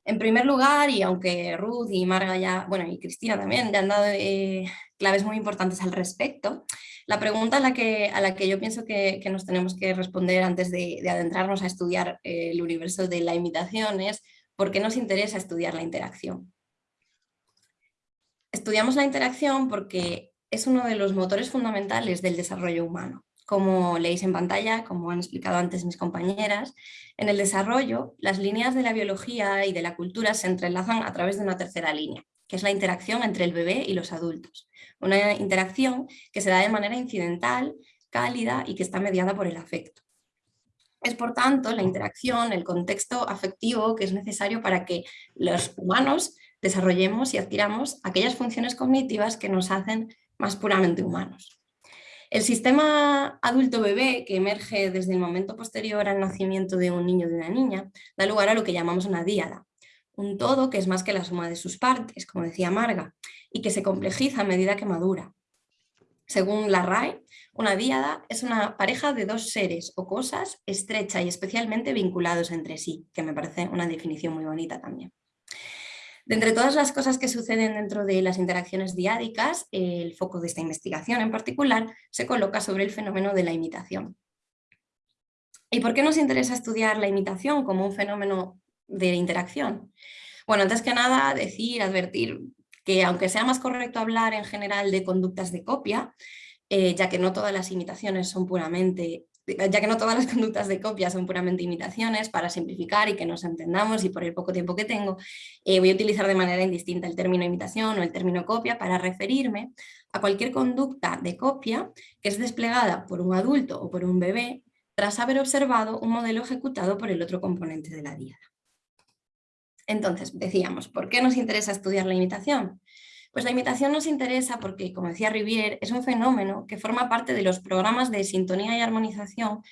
En primer lugar, y aunque Ruth y Marga ya, bueno, y Cristina también le han dado eh, claves muy importantes al respecto, la pregunta a la que, a la que yo pienso que, nos tenemos que responder antes de adentrarnos a estudiar el universo de la imitación es ¿Por qué nos interesa estudiar la interacción? Estudiamos la interacción porque es uno de los motores fundamentales del desarrollo humano. Como leéis en pantalla, como han explicado antes mis compañeras, en el desarrollo las líneas de la biología y de la cultura se entrelazan a través de una tercera línea, que es la interacción entre el bebé y los adultos. Una interacción que se da de manera incidental, cálida y que está mediada por el afecto. Es por tanto la interacción, el contexto afectivo que es necesario para que los humanos desarrollemos y adquiramos aquellas funciones cognitivas que nos hacen más puramente humanos. El sistema adulto-bebé que emerge desde el momento posterior al nacimiento de un niño o de una niña da lugar a lo que llamamos una díada, un todo que es más que la suma de sus partes, como decía Marga, y que se complejiza a medida que madura. Según la RAE, una díada es una pareja de dos seres o cosas estrecha y especialmente vinculados entre sí, que me parece una definición muy bonita también. De entre todas las cosas que suceden dentro de las interacciones diádicas, el foco de esta investigación en particular se coloca sobre el fenómeno de la imitación. ¿Y por qué nos interesa estudiar la imitación como un fenómeno de interacción? Bueno, antes que nada decir, advertir que aunque sea más correcto hablar en general de conductas de copia, eh, ya que no todas las imitaciones son puramente ya que no todas las conductas de copia son puramente imitaciones, para simplificar y que nos entendamos y por el poco tiempo que tengo, eh, voy a utilizar de manera indistinta el término imitación o el término copia para referirme a cualquier conducta de copia que es desplegada por un adulto o por un bebé tras haber observado un modelo ejecutado por el otro componente de la diada. Entonces, decíamos, ¿por qué nos interesa estudiar la imitación? Pues la imitación nos interesa porque, como decía Rivière, es un fenómeno que forma parte de los programas de sintonía y armonización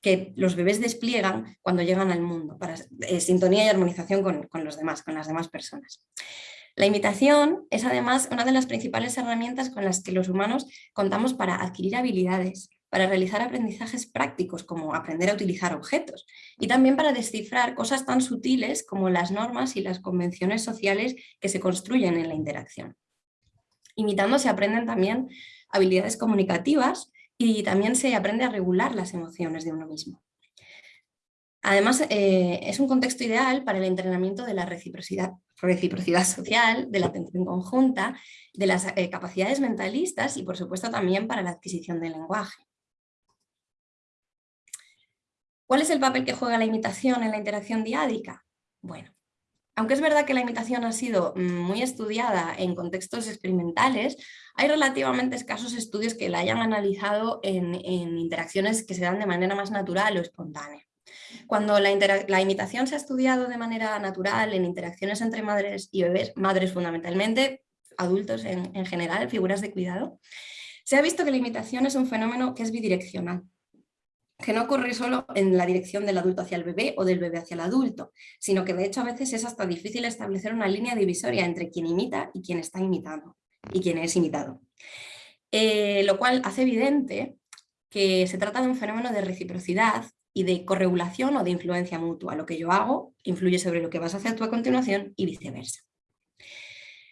que los bebés despliegan cuando llegan al mundo, para eh, sintonía y armonización con, con los demás, con las demás personas. La imitación es además una de las principales herramientas con las que los humanos contamos para adquirir habilidades, para realizar aprendizajes prácticos como aprender a utilizar objetos y también para descifrar cosas tan sutiles como las normas y las convenciones sociales que se construyen en la interacción. Imitando se aprenden también habilidades comunicativas y también se aprende a regular las emociones de uno mismo. Además, eh, es un contexto ideal para el entrenamiento de la reciprocidad, social, de la atención conjunta, de las eh, capacidades mentalistas y por supuesto también para la adquisición del lenguaje. ¿Cuál es el papel que juega la imitación en la interacción diádica? Bueno, aunque es verdad que la imitación ha sido muy estudiada en contextos experimentales, hay relativamente escasos estudios que la hayan analizado en, interacciones que se dan de manera más natural o espontánea. Cuando la, imitación se ha estudiado de manera natural en interacciones entre madres y bebés, madres fundamentalmente, adultos en general, figuras de cuidado, se ha visto que la imitación es un fenómeno que es bidireccional que no ocurre solo en la dirección del adulto hacia el bebé o del bebé hacia el adulto, sino que de hecho a veces es hasta difícil establecer una línea divisoria entre quien imita y quien está imitando y quien es imitado. Eh, lo cual hace evidente que se trata de un fenómeno de reciprocidad y de corregulación o de influencia mutua. Lo que yo hago influye sobre lo que vas a hacer tú a continuación y viceversa.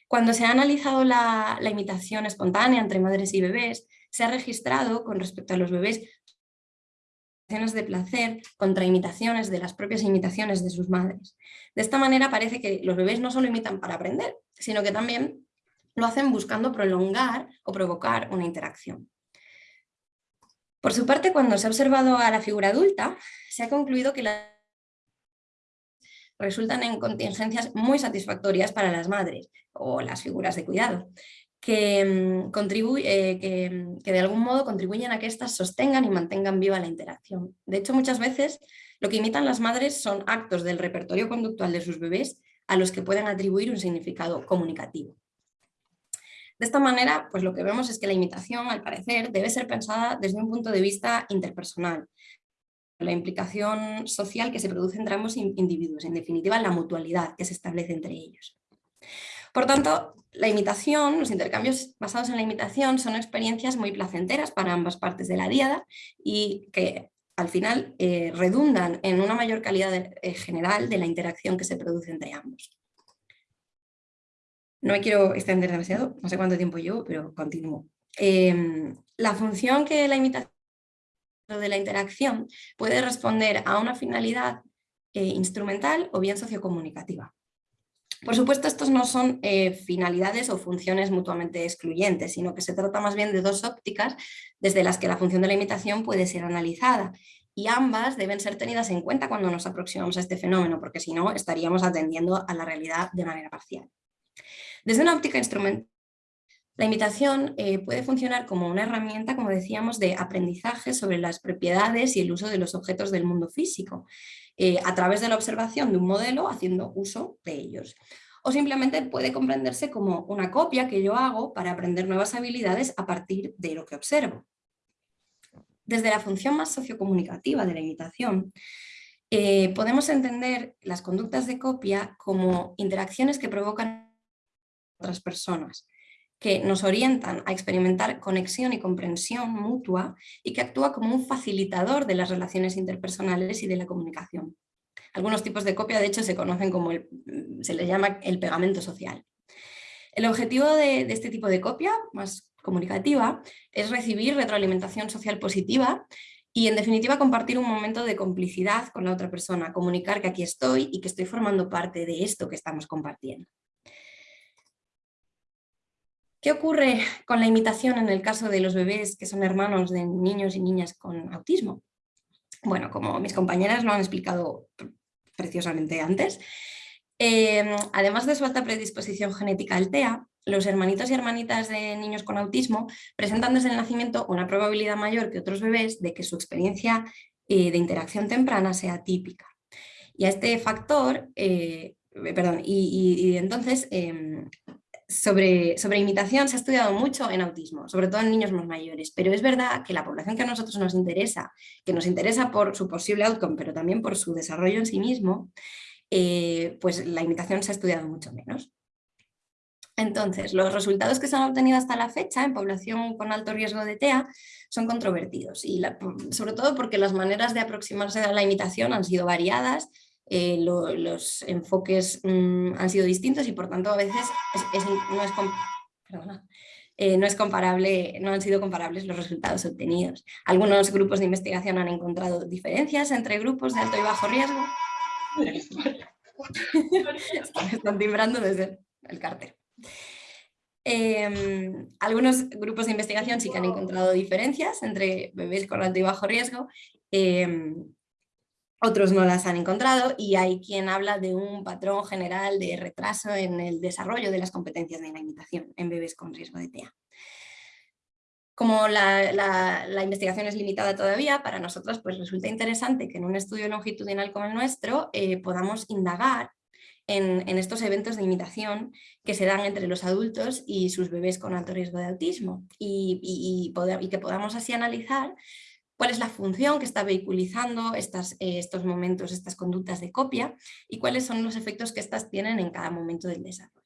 Cuando se ha analizado la imitación espontánea entre madres y bebés, se ha registrado con respecto a los bebés de placer contra imitaciones de las propias imitaciones de sus madres. De esta manera parece que los bebés no solo imitan para aprender, sino que también lo hacen buscando prolongar o provocar una interacción. Por su parte, cuando se ha observado a la figura adulta, se ha concluido que las resultan en contingencias muy satisfactorias para las madres o las figuras de cuidado, que, mm, eh, mm, que, de algún modo contribuyen a que éstas sostengan y mantengan viva la interacción. De hecho, muchas veces lo que imitan las madres son actos del repertorio conductual de sus bebés a los que pueden atribuir un significado comunicativo. De esta manera, pues lo que vemos es que la imitación, al parecer, debe ser pensada desde un punto de vista interpersonal, la implicación social que se produce entre ambos individuos, en definitiva la mutualidad que se establece entre ellos. Por tanto, la imitación, los intercambios basados en la imitación son experiencias muy placenteras para ambas partes de la diada y que al final eh, redundan en una mayor calidad eh, general de la interacción que se produce entre ambos. No me quiero extender demasiado, no sé cuánto tiempo llevo, pero continúo. Em, la función que la imitación de la interacción puede responder a una finalidad eh, instrumental o bien sociocomunicativa. Por supuesto, estos no son eh, finalidades o funciones mutuamente excluyentes, sino que se trata más bien de dos ópticas desde las que la función de la imitación puede ser analizada y ambas deben ser tenidas en cuenta cuando nos aproximamos a este fenómeno, porque si no estaríamos atendiendo a la realidad de manera parcial. Desde una óptica instrumental, la imitación eh, puede funcionar como una herramienta, como decíamos, de aprendizaje sobre las propiedades y el uso de los objetos del mundo físico, eh, a través de la observación de un modelo haciendo uso de ellos. O simplemente puede comprenderse como una copia que yo hago para aprender nuevas habilidades a partir de lo que observo. Desde la función más sociocomunicativa de la imitación, eh, podemos entender las conductas de copia como interacciones que provocan otras personas, que nos orientan a experimentar conexión y comprensión mutua y que actúa como un facilitador de las relaciones interpersonales y de la comunicación. Algunos tipos de copia, de hecho, se conocen como, el, se les llama el pegamento social. El objetivo de este tipo de copia, más comunicativa, es recibir retroalimentación social positiva y en definitiva compartir un momento de complicidad con la otra persona, comunicar que aquí estoy y que estoy formando parte de esto que estamos compartiendo. ¿Qué ocurre con la imitación en el caso de los bebés que son hermanos de niños y niñas con autismo? bueno, como mis compañeras lo han explicado preciosamente antes, em, además de su alta predisposición genética al TEA, los hermanitos y hermanitas de niños con autismo presentan desde el nacimiento una probabilidad mayor que otros bebés de que su experiencia eh, de interacción temprana sea típica. Y a este factor, eh, perdón, y, entonces em, sobre, sobre, imitación se ha estudiado mucho en autismo, sobre todo en niños más mayores, pero es verdad que la población que a nosotros nos interesa, que nos interesa por su posible outcome, pero también por su desarrollo en sí mismo, eh, pues la imitación se ha estudiado mucho menos. Entonces, los resultados que se han obtenido hasta la fecha en población con alto riesgo de TEA son controvertidos, y sobre todo porque las maneras de aproximarse a la imitación han sido variadas eh, los enfoques mm, han sido distintos y por tanto a veces eh, no, es comparable, no han sido comparables los resultados obtenidos. Algunos grupos de investigación han encontrado diferencias entre grupos de alto y bajo riesgo. están timbrando desde el cárter. Em, algunos grupos de investigación sí que han encontrado diferencias entre bebés con alto y bajo riesgo em, otros no las han encontrado y hay quien habla de un patrón general de retraso en el desarrollo de las competencias de la imitación en bebés con riesgo de TEA. Como la, investigación es limitada todavía, para nosotros pues resulta interesante que en un estudio longitudinal como el nuestro eh, podamos indagar en, estos eventos de imitación que se dan entre los adultos y sus bebés con alto riesgo de autismo y, y que podamos así analizar cuál es la función que está vehiculizando estas, eh, estos momentos, estas conductas de copia y cuáles son los efectos que éstas tienen en cada momento del desarrollo.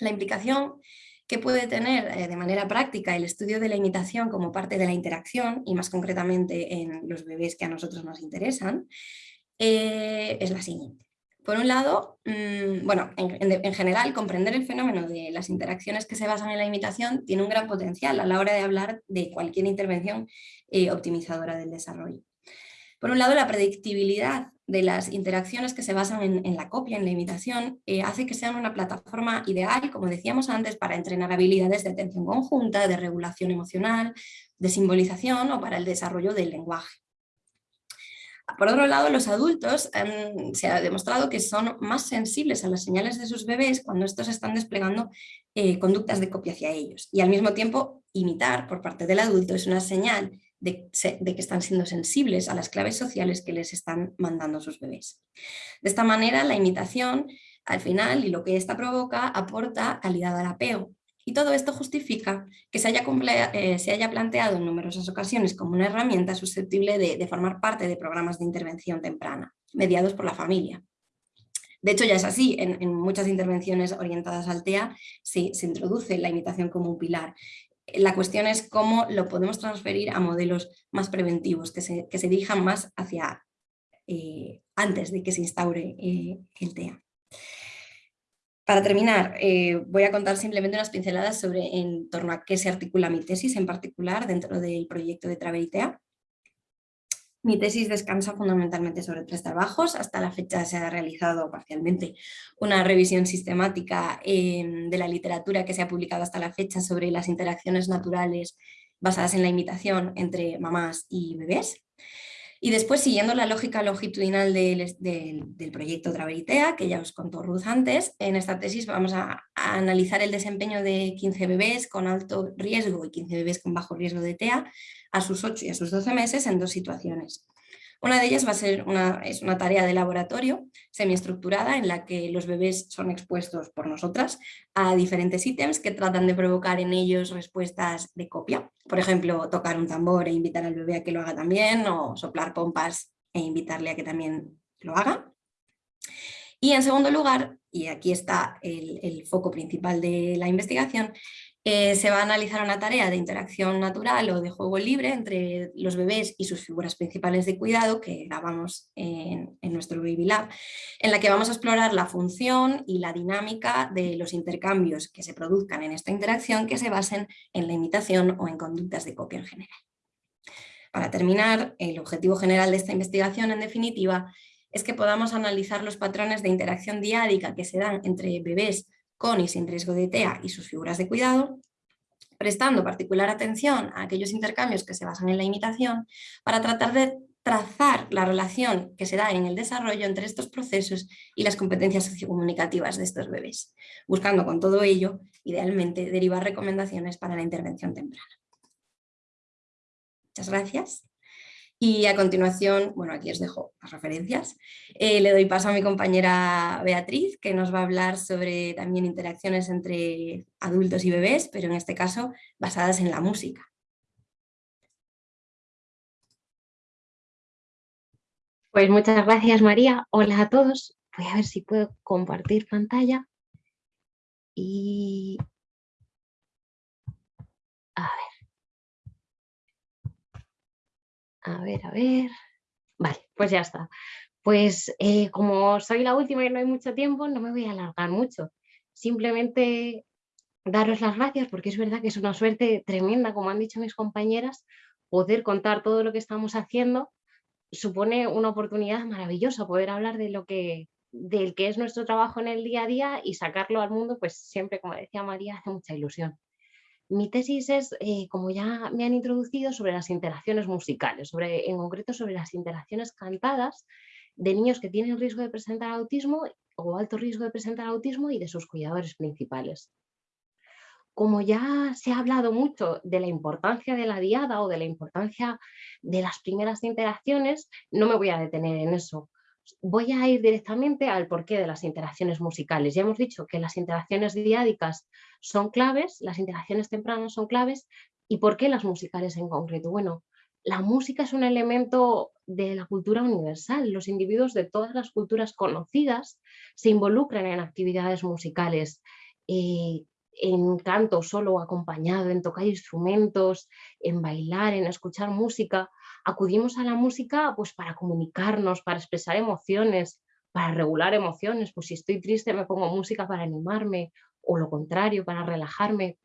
La implicación que puede tener eh, de manera práctica el estudio de la imitación como parte de la interacción y más concretamente en los bebés que a nosotros nos interesan eh, es la siguiente. Por un lado, mm, bueno, en, general, comprender el fenómeno de las interacciones que se basan en la imitación tiene un gran potencial a la hora de hablar de cualquier intervención eh, optimizadora del desarrollo. Por un lado, la predictibilidad de las interacciones que se basan en, la copia, en la imitación, eh, hace que sean una plataforma ideal, como decíamos antes, para entrenar habilidades de atención conjunta, de regulación emocional, de simbolización o para el desarrollo del lenguaje. Por otro lado, los adultos se ha demostrado que son más sensibles a las señales de sus bebés cuando estos están desplegando eh, conductas de copia hacia ellos. Y al mismo tiempo, imitar por parte del adulto es una señal de, que están siendo sensibles a las claves sociales que les están mandando sus bebés. De esta manera, la imitación, al final, y lo que esta provoca, aporta calidad al apego, y todo esto justifica que se haya, eh, se haya, planteado en numerosas ocasiones como una herramienta susceptible de, formar parte de programas de intervención temprana, mediados por la familia. De hecho ya es así, en, muchas intervenciones orientadas al TEA se, se, introduce la imitación como un pilar. La cuestión es cómo lo podemos transferir a modelos más preventivos, que se, que se dirijan más hacia eh, antes de que se instaure eh, el TEA. Para terminar, eh, voy a contar simplemente unas pinceladas sobre en torno a qué se articula mi tesis en particular dentro del proyecto de Traveritea. Mi tesis descansa fundamentalmente sobre tres trabajos. Hasta la fecha se ha realizado parcialmente una revisión sistemática em, de la literatura que se ha publicado hasta la fecha sobre las interacciones naturales basadas en la imitación entre mamás y bebés. Y después, siguiendo la lógica longitudinal del, proyecto Traveritea, que ya os contó Ruth antes, en esta tesis vamos a, analizar el desempeño de 15 bebés con alto riesgo y 15 bebés con bajo riesgo de TEA a sus 8 y a sus 12 meses en dos situaciones. Una de ellas va a ser una, es una tarea de laboratorio semiestructurada en la que los bebés son expuestos por nosotras a diferentes ítems que tratan de provocar en ellos respuestas de copia. Por ejemplo, tocar un tambor e invitar al bebé a que lo haga también o soplar pompas e invitarle a que también lo haga. Y en segundo lugar, y aquí está el, el foco principal de la investigación, eh, se va a analizar una tarea de interacción natural o de juego libre entre los bebés y sus figuras principales de cuidado que grabamos en, nuestro Baby Lab, en la que vamos a explorar la función y la dinámica de los intercambios que se produzcan en esta interacción que se basen en la imitación o en conductas de copia en general. Para terminar, el objetivo general de esta investigación, en definitiva, es que podamos analizar los patrones de interacción diádica que se dan entre bebés con y sin riesgo de TEA y sus figuras de cuidado, prestando particular atención a aquellos intercambios que se basan en la imitación para tratar de trazar la relación que se da en el desarrollo entre estos procesos y las competencias sociocomunicativas de estos bebés, buscando con todo ello, idealmente, derivar recomendaciones para la intervención temprana. Muchas gracias. Y a continuación, bueno, aquí os dejo las referencias. Eh, le doy paso a mi compañera Beatriz, que nos va a hablar sobre también interacciones entre adultos y bebés, pero en este caso basadas en la música. Pues muchas gracias María. Hola a todos. Voy a ver si puedo compartir pantalla. Y... A ver. A ver, a ver. Vale, pues ya está. Pues eh, como soy la última y no hay mucho tiempo, no me voy a alargar mucho. Simplemente daros las gracias porque es verdad que es una suerte tremenda, como han dicho mis compañeras, poder contar todo lo que estamos haciendo supone una oportunidad maravillosa poder hablar de lo que, del que es nuestro trabajo en el día a día y sacarlo al mundo, pues siempre, como decía María, hace mucha ilusión. Mi tesis es, eh, como ya me han introducido, sobre las interacciones musicales, sobre, en concreto sobre las interacciones cantadas de niños que tienen riesgo de presentar autismo o alto riesgo de presentar autismo y de sus cuidadores principales como ya se ha hablado mucho de la importancia de la diada o de la importancia de las primeras interacciones, no me voy a detener en eso. Voy a ir directamente al porqué de las interacciones musicales. Ya hemos dicho que las interacciones diádicas son claves, las interacciones tempranas son claves, ¿y por qué las musicales en concreto? Bueno, la música es un elemento de la cultura universal. Los individuos de todas las culturas conocidas se involucran en actividades musicales. Eh, en canto solo o acompañado, en tocar instrumentos, en bailar, en escuchar música. Acudimos a la música pues, para comunicarnos, para expresar emociones, para regular emociones. Pues si estoy triste me pongo música para animarme o lo contrario, para relajarme.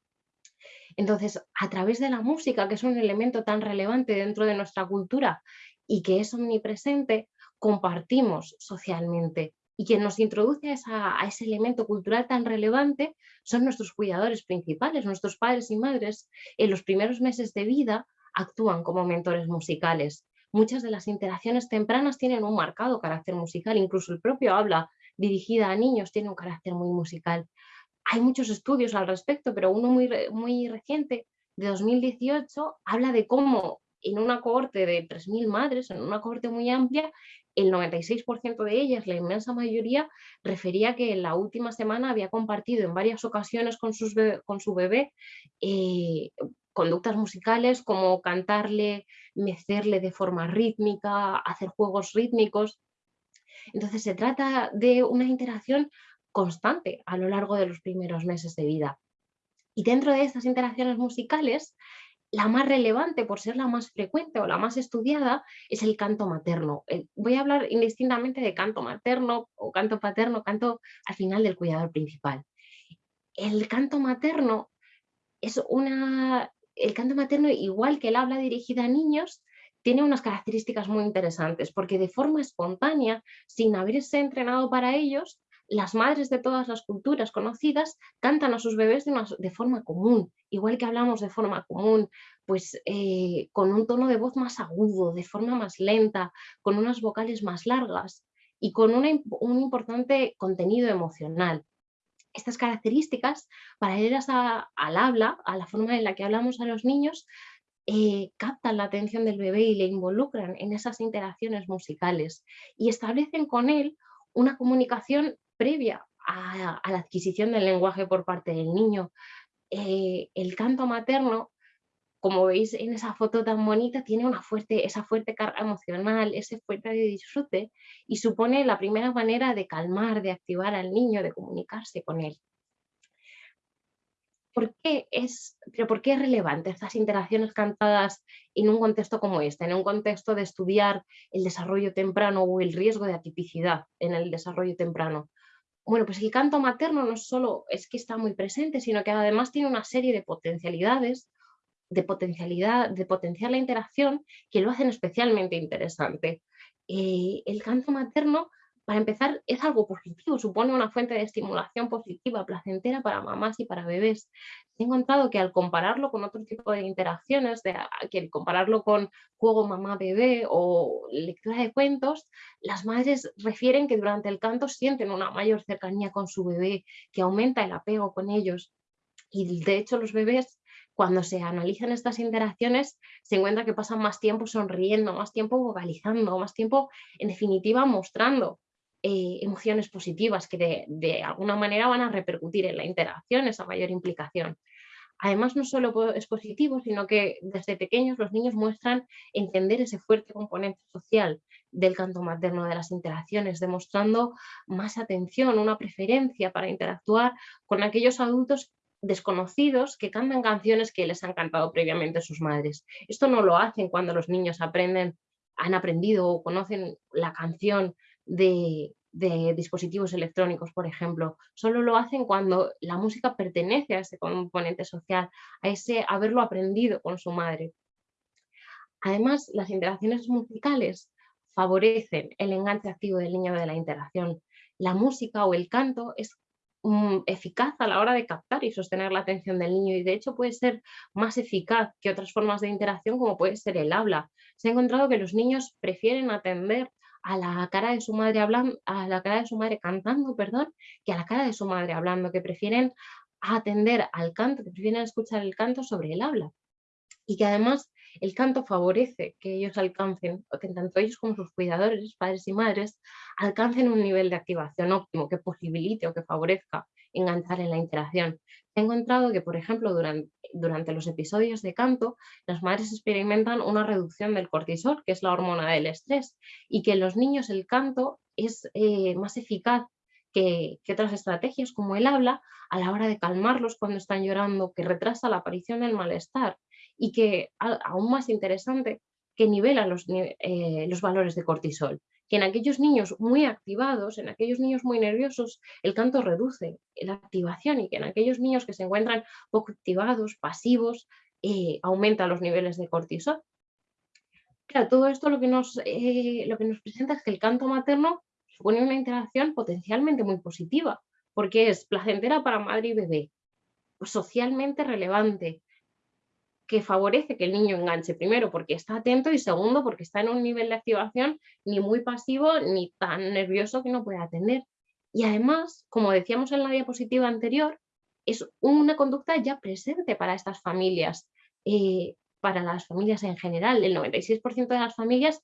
Entonces, a través de la música, que es un elemento tan relevante dentro de nuestra cultura y que es omnipresente, compartimos socialmente y quien nos introduce a, ese elemento cultural tan relevante son nuestros cuidadores principales, nuestros padres y madres. En los primeros meses de vida actúan como mentores musicales. Muchas de las interacciones tempranas tienen un marcado carácter musical, incluso el propio habla dirigida a niños tiene un carácter muy musical. Hay muchos estudios al respecto, pero uno muy, muy reciente, de 2018, habla de cómo en una cohorte de 3.000 madres, en una cohorte muy amplia, el 96% de ellas, la inmensa mayoría, refería que en la última semana había compartido en varias ocasiones con, con su bebé eh, conductas musicales como cantarle, mecerle de forma rítmica, hacer juegos rítmicos. Entonces se trata de una interacción constante a lo largo de los primeros meses de vida. Y dentro de estas interacciones musicales la más relevante por ser la más frecuente o la más estudiada es el canto materno. Voy a hablar indistintamente de canto materno o canto paterno, canto al final del cuidador principal. El canto materno es una... El canto materno, igual que el habla dirigida a niños, tiene unas características muy interesantes porque de forma espontánea, sin haberse entrenado para ellos, las madres de todas las culturas conocidas cantan a sus bebés de, forma común, igual que hablamos de forma común, pues eh, con un tono de voz más agudo, de forma más lenta, con unas vocales más largas y con un importante contenido emocional. Estas características, paralelas al habla, a la forma en la que hablamos a los niños, eh, captan la atención del bebé y le involucran en esas interacciones musicales y establecen con él una comunicación previa a, la adquisición del lenguaje por parte del niño. Eh, el canto materno, como veis en esa foto tan bonita, tiene una fuerte, esa fuerte carga emocional, ese fuerte disfrute y supone la primera manera de calmar, de activar al niño, de comunicarse con él. ¿Por qué es, pero ¿por qué es relevante estas interacciones cantadas en un contexto como este, en un contexto de estudiar el desarrollo temprano o el riesgo de atipicidad en el desarrollo temprano? Bueno, pues el canto materno no solo es que está muy presente, sino que además tiene una serie de potencialidades, de potencialidad, de potenciar la interacción que lo hacen especialmente interesante. Eh, el canto materno para empezar, es algo positivo, supone una fuente de estimulación positiva, placentera para mamás y para bebés. He encontrado que al compararlo con otro tipo de interacciones, de, que compararlo con juego mamá-bebé o lectura de cuentos, las madres refieren que durante el canto sienten una mayor cercanía con su bebé, que aumenta el apego con ellos. Y de hecho los bebés cuando se analizan estas interacciones, se encuentra que pasan más tiempo sonriendo, más tiempo vocalizando, más tiempo, en definitiva, mostrando eh, emociones positivas que de, alguna manera van a repercutir en la interacción, esa mayor implicación. Además, no solo es positivo, sino que desde pequeños los niños muestran entender ese fuerte componente social del canto materno de las interacciones, demostrando más atención, una preferencia para interactuar con aquellos adultos desconocidos que cantan canciones que les han cantado previamente sus madres. Esto no lo hacen cuando los niños aprenden, han aprendido o conocen la canción de, dispositivos electrónicos, por ejemplo. Solo lo hacen cuando la música pertenece a ese componente social, a ese haberlo aprendido con su madre. Además, las interacciones musicales favorecen el enganche activo del niño de la interacción. La música o el canto es eficaz a la hora de captar y sostener la atención del niño y de hecho puede ser más eficaz que otras formas de interacción como puede ser el habla. Se ha encontrado que los niños prefieren atender a la cara de su madre hablando, a la cara de su madre cantando, perdón, que a la cara de su madre hablando, que prefieren atender al canto, que prefieren escuchar el canto sobre el habla. Y que además el canto favorece que ellos alcancen, que tanto ellos como sus cuidadores, padres y madres, alcancen un nivel de activación óptimo que posibilite o que favorezca enganchar en la interacción. He encontrado que, por ejemplo, durante, los episodios de canto, las madres experimentan una reducción del cortisol, que es la hormona del estrés, y que en los niños el canto es eh, más eficaz que, otras estrategias como el habla a la hora de calmarlos cuando están llorando, que retrasa la aparición del malestar y que, aún más interesante, que nivela los, eh, los valores de cortisol que en aquellos niños muy activados, en aquellos niños muy nerviosos, el canto reduce la activación y que en aquellos niños que se encuentran poco activados, pasivos, eh, aumenta los niveles de cortisol. Claro, todo esto lo que, nos, eh, lo que nos presenta es que el canto materno supone una interacción potencialmente muy positiva, porque es placentera para madre y bebé, socialmente relevante, que favorece que el niño enganche, primero porque está atento y segundo porque está en un nivel de activación ni muy pasivo ni tan nervioso que no puede atender. Y además, como decíamos en la diapositiva anterior, es una conducta ya presente para estas familias, eh, para las familias en general. El 96% de las familias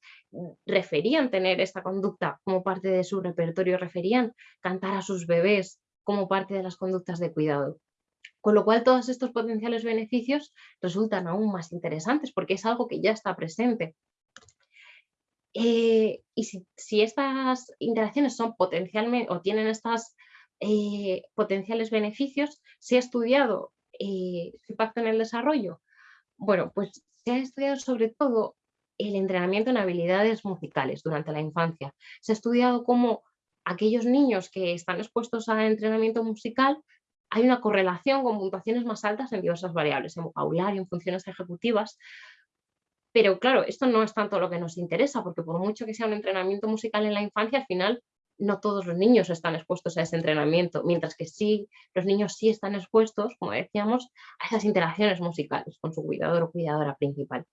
referían tener esta conducta como parte de su repertorio, referían cantar a sus bebés como parte de las conductas de cuidado. Con lo cual todos estos potenciales beneficios resultan aún más interesantes porque es algo que ya está presente. Eh, y si, estas interacciones son potencialmente o tienen estos eh, potenciales beneficios, ¿se ha estudiado eh, su impacto en el desarrollo? Bueno, pues se ha estudiado sobre todo el entrenamiento en habilidades musicales durante la infancia. Se ha estudiado cómo aquellos niños que están expuestos a entrenamiento musical hay una correlación con puntuaciones más altas en diversas variables, en vocabulario, en funciones ejecutivas, pero claro, esto no es tanto lo que nos interesa, porque por mucho que sea un entrenamiento musical en la infancia, al final no todos los niños están expuestos a ese entrenamiento, mientras que sí, los niños sí están expuestos, como decíamos, a esas interacciones musicales con su cuidador o cuidadora principal.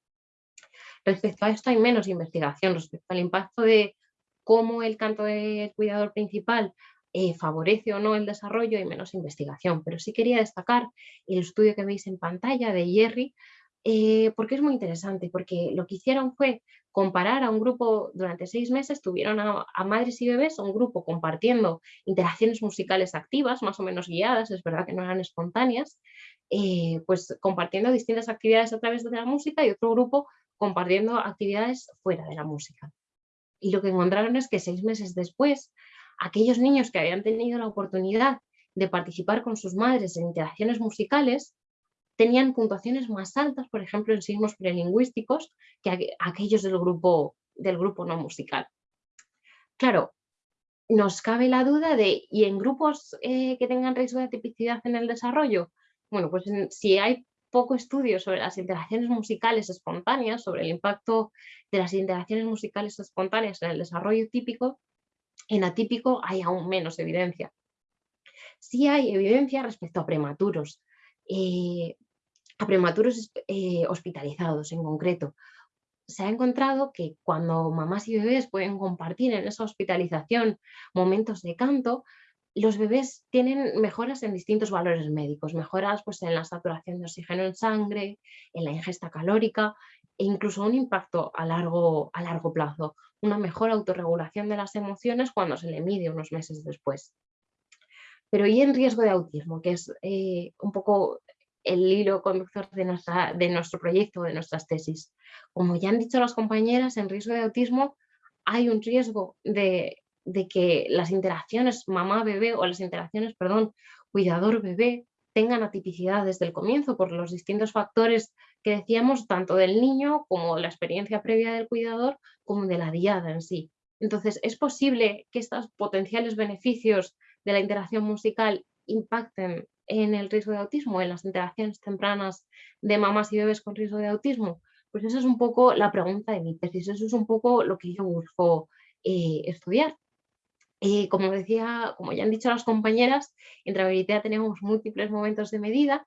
Respecto a esto hay menos investigación, respecto al impacto de cómo el canto del cuidador principal eh, favorece o no el desarrollo y menos investigación. Pero sí quería destacar el estudio que veis en pantalla de Jerry, eh, porque es muy interesante, porque lo que hicieron fue comparar a un grupo, durante seis meses tuvieron a, madres y bebés, un grupo compartiendo interacciones musicales activas, más o menos guiadas, es verdad que no eran espontáneas, eh, pues compartiendo distintas actividades a través de la música y otro grupo compartiendo actividades fuera de la música. Y lo que encontraron es que seis meses después aquellos niños que habían tenido la oportunidad de participar con sus madres en interacciones musicales tenían puntuaciones más altas, por ejemplo, en signos prelingüísticos, que aquellos del grupo, del grupo no musical. Claro, nos cabe la duda de, ¿y en grupos eh, que tengan riesgo de tipicidad en el desarrollo? Bueno, pues si hay poco estudio sobre las interacciones musicales espontáneas, sobre el impacto de las interacciones musicales espontáneas en el desarrollo típico, En atípico hay aún menos evidencia. Sí hay evidencia respecto a prematuros, eh, a prematuros eh, hospitalizados en concreto. Se ha encontrado que cuando mamás y bebés pueden compartir en esa hospitalización momentos de canto, los bebés tienen mejoras en distintos valores médicos, mejoras pues, en la saturación de oxígeno en sangre, en la ingesta calórica e incluso un impacto a largo, a largo plazo, una mejor autorregulación de las emociones cuando se le mide unos meses después. Pero y en riesgo de autismo, que es eh, un poco el hilo conductor de, nuestro proyecto, de nuestras tesis. Como ya han dicho las compañeras, en riesgo de autismo hay un riesgo de de que las interacciones mamá-bebé o las interacciones, perdón, cuidador-bebé tengan atipicidad desde el comienzo por los distintos factores que decíamos, tanto del niño como la experiencia previa del cuidador, como de la diada en sí. Entonces, es posible que estos potenciales beneficios de la interacción musical impacten en el riesgo de autismo, en las interacciones tempranas de mamás y bebés con riesgo de autismo. Pues esa es un poco la pregunta de mi tesis, eso es un poco lo que yo busco eh, estudiar. Eh, como decía, como ya han dicho las compañeras, en trazabilidad tenemos múltiples momentos de medida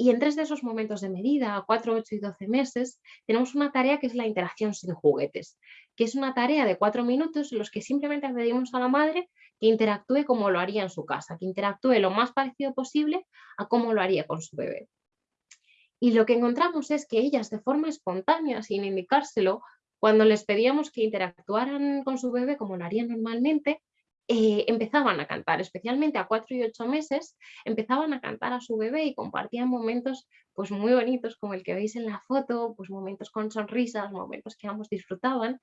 y en tres de esos momentos de medida, 4, 8 y 12 meses, tenemos una tarea que es la interacción sin juguetes, que es una tarea de cuatro minutos en los que simplemente pedimos a la madre que interactúe como lo haría en su casa, que interactúe lo más parecido posible a cómo lo haría con su bebé. Y lo que encontramos es que ellas de forma espontánea, sin indicárselo, cuando les pedíamos que interactuaran con su bebé como lo harían normalmente, eh, empezaban a cantar, especialmente a cuatro y ocho meses, empezaban a cantar a su bebé y compartían momentos pues, muy bonitos como el que veis en la foto, pues momentos con sonrisas, momentos que ambos disfrutaban.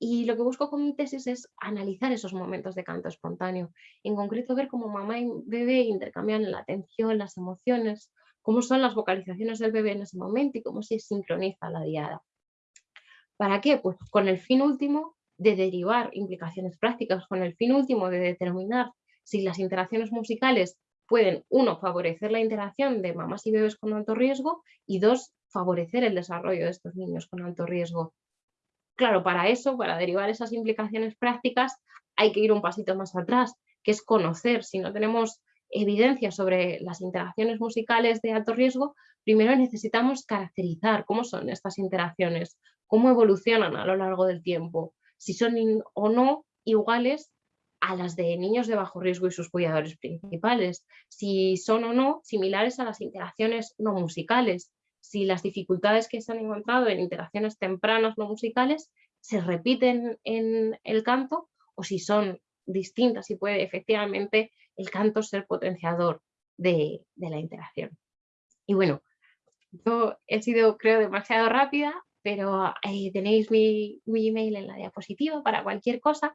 Y lo que busco con mi tesis es analizar esos momentos de canto espontáneo, en concreto ver cómo mamá y bebé intercambian la atención, las emociones, cómo son las vocalizaciones del bebé en ese momento y cómo se sincroniza la diada. ¿Para qué? Pues con el fin último de derivar implicaciones prácticas con el fin último de determinar si las interacciones musicales pueden, uno, favorecer la interacción de mamás y bebés con alto riesgo y dos, favorecer el desarrollo de estos niños con alto riesgo. Claro, para eso, para derivar esas implicaciones prácticas, hay que ir un pasito más atrás, que es conocer. Si no tenemos evidencia sobre las interacciones musicales de alto riesgo, primero necesitamos caracterizar cómo son estas interacciones, cómo evolucionan a lo largo del tiempo, si son o no iguales a las de niños de bajo riesgo y sus cuidadores principales, si son o no similares a las interacciones no musicales, si las dificultades que se han encontrado en interacciones tempranas no musicales se repiten en el canto o si son distintas y puede efectivamente el canto ser potenciador de, de la interacción. Y bueno, yo he sido creo demasiado rápida, pero ahí tenéis mi, email en la diapositiva para cualquier cosa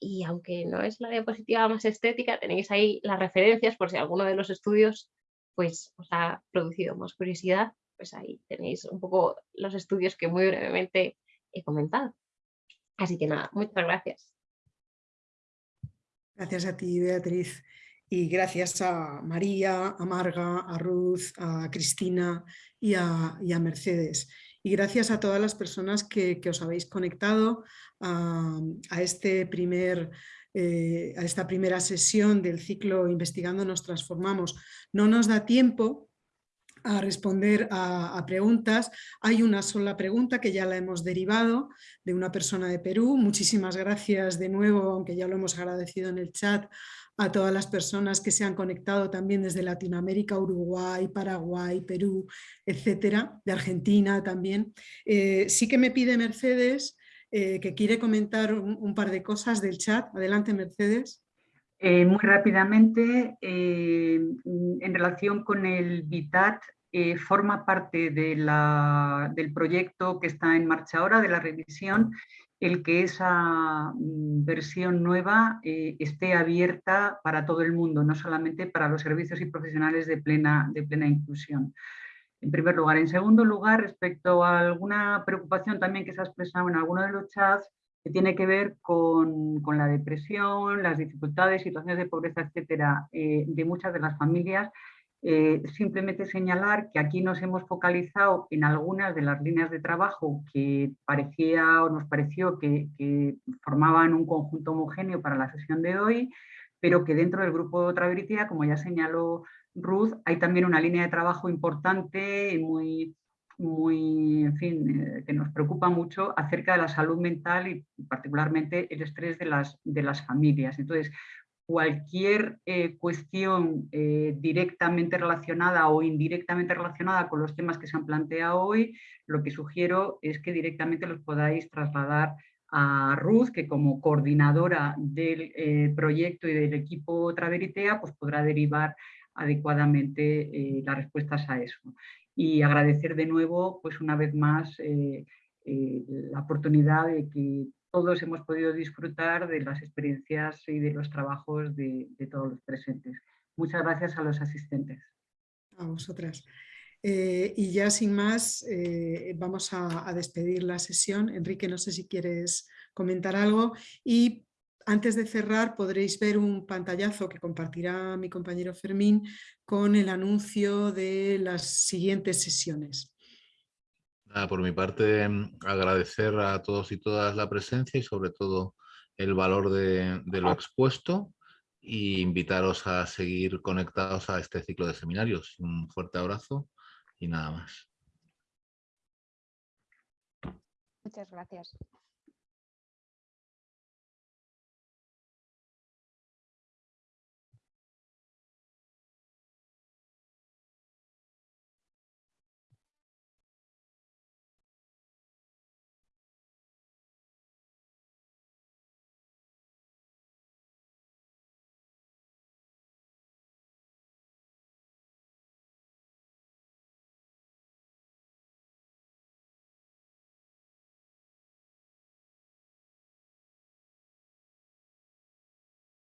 y aunque no es la diapositiva más estética, tenéis ahí las referencias por si alguno de los estudios pues, os ha producido más curiosidad, pues ahí tenéis un poco los estudios que muy brevemente he comentado. Así que nada, muchas gracias. Gracias a ti, Beatriz. Y gracias a María, a Marga, a Ruth, a Cristina y a, y a Mercedes y gracias a todas las personas que, os habéis conectado a, este primer, eh, a esta primera sesión del ciclo Investigando nos transformamos. No nos da tiempo a responder a, preguntas. Hay una sola pregunta que ya la hemos derivado de una persona de Perú. Muchísimas gracias de nuevo, aunque ya lo hemos agradecido en el chat, a todas las personas que se han conectado también desde Latinoamérica, Uruguay, Paraguay, Perú, etcétera, de Argentina también. Eh, sí que me pide Mercedes eh, que quiere comentar un, par de cosas del chat. Adelante, Mercedes. Eh, muy rápidamente, en relación con el BITAT, forma parte de del proyecto que está en marcha ahora, de la revisión, el que esa mm, versión nueva eh, esté abierta para todo el mundo, no solamente para los servicios y profesionales de plena, de plena inclusión. En primer lugar. En segundo lugar, respecto a alguna preocupación también que se ha expresado en alguno de los chats, que tiene que ver con, la depresión, las dificultades, situaciones de pobreza, etcétera, eh, de muchas de las familias, Eh, simplemente señalar que aquí nos hemos focalizado en algunas de las líneas de trabajo que parecía o nos pareció que, formaban un conjunto homogéneo para la sesión de hoy, pero que dentro del grupo Traveritía, como ya señaló Ruth, hay también una línea de trabajo importante y muy, muy, en fin, eh, que nos preocupa mucho acerca de la salud mental y particularmente el estrés de las, de las familias. Entonces, cualquier eh, cuestión eh, directamente relacionada o indirectamente relacionada con los temas que se han planteado hoy, lo que sugiero es que directamente los podáis trasladar a Ruth, que como coordinadora del eh, proyecto y del equipo Traveritea, pues podrá derivar adecuadamente las respuestas a eso. Y agradecer de nuevo, pues una vez más, la oportunidad de que todos hemos podido disfrutar de las experiencias y de los trabajos de, todos los presentes. Muchas gracias a los asistentes. A vosotras. Eh, y ya sin más, eh, vamos a, despedir la sesión. Enrique, no sé si quieres comentar algo. Y antes de cerrar podréis ver un pantallazo que compartirá mi compañero Fermín con el anuncio de las siguientes sesiones por mi parte, agradecer a todos y todas la presencia y sobre todo el valor de, lo expuesto y invitaros a seguir conectados a este ciclo de seminarios. Un fuerte abrazo y nada más. Muchas gracias.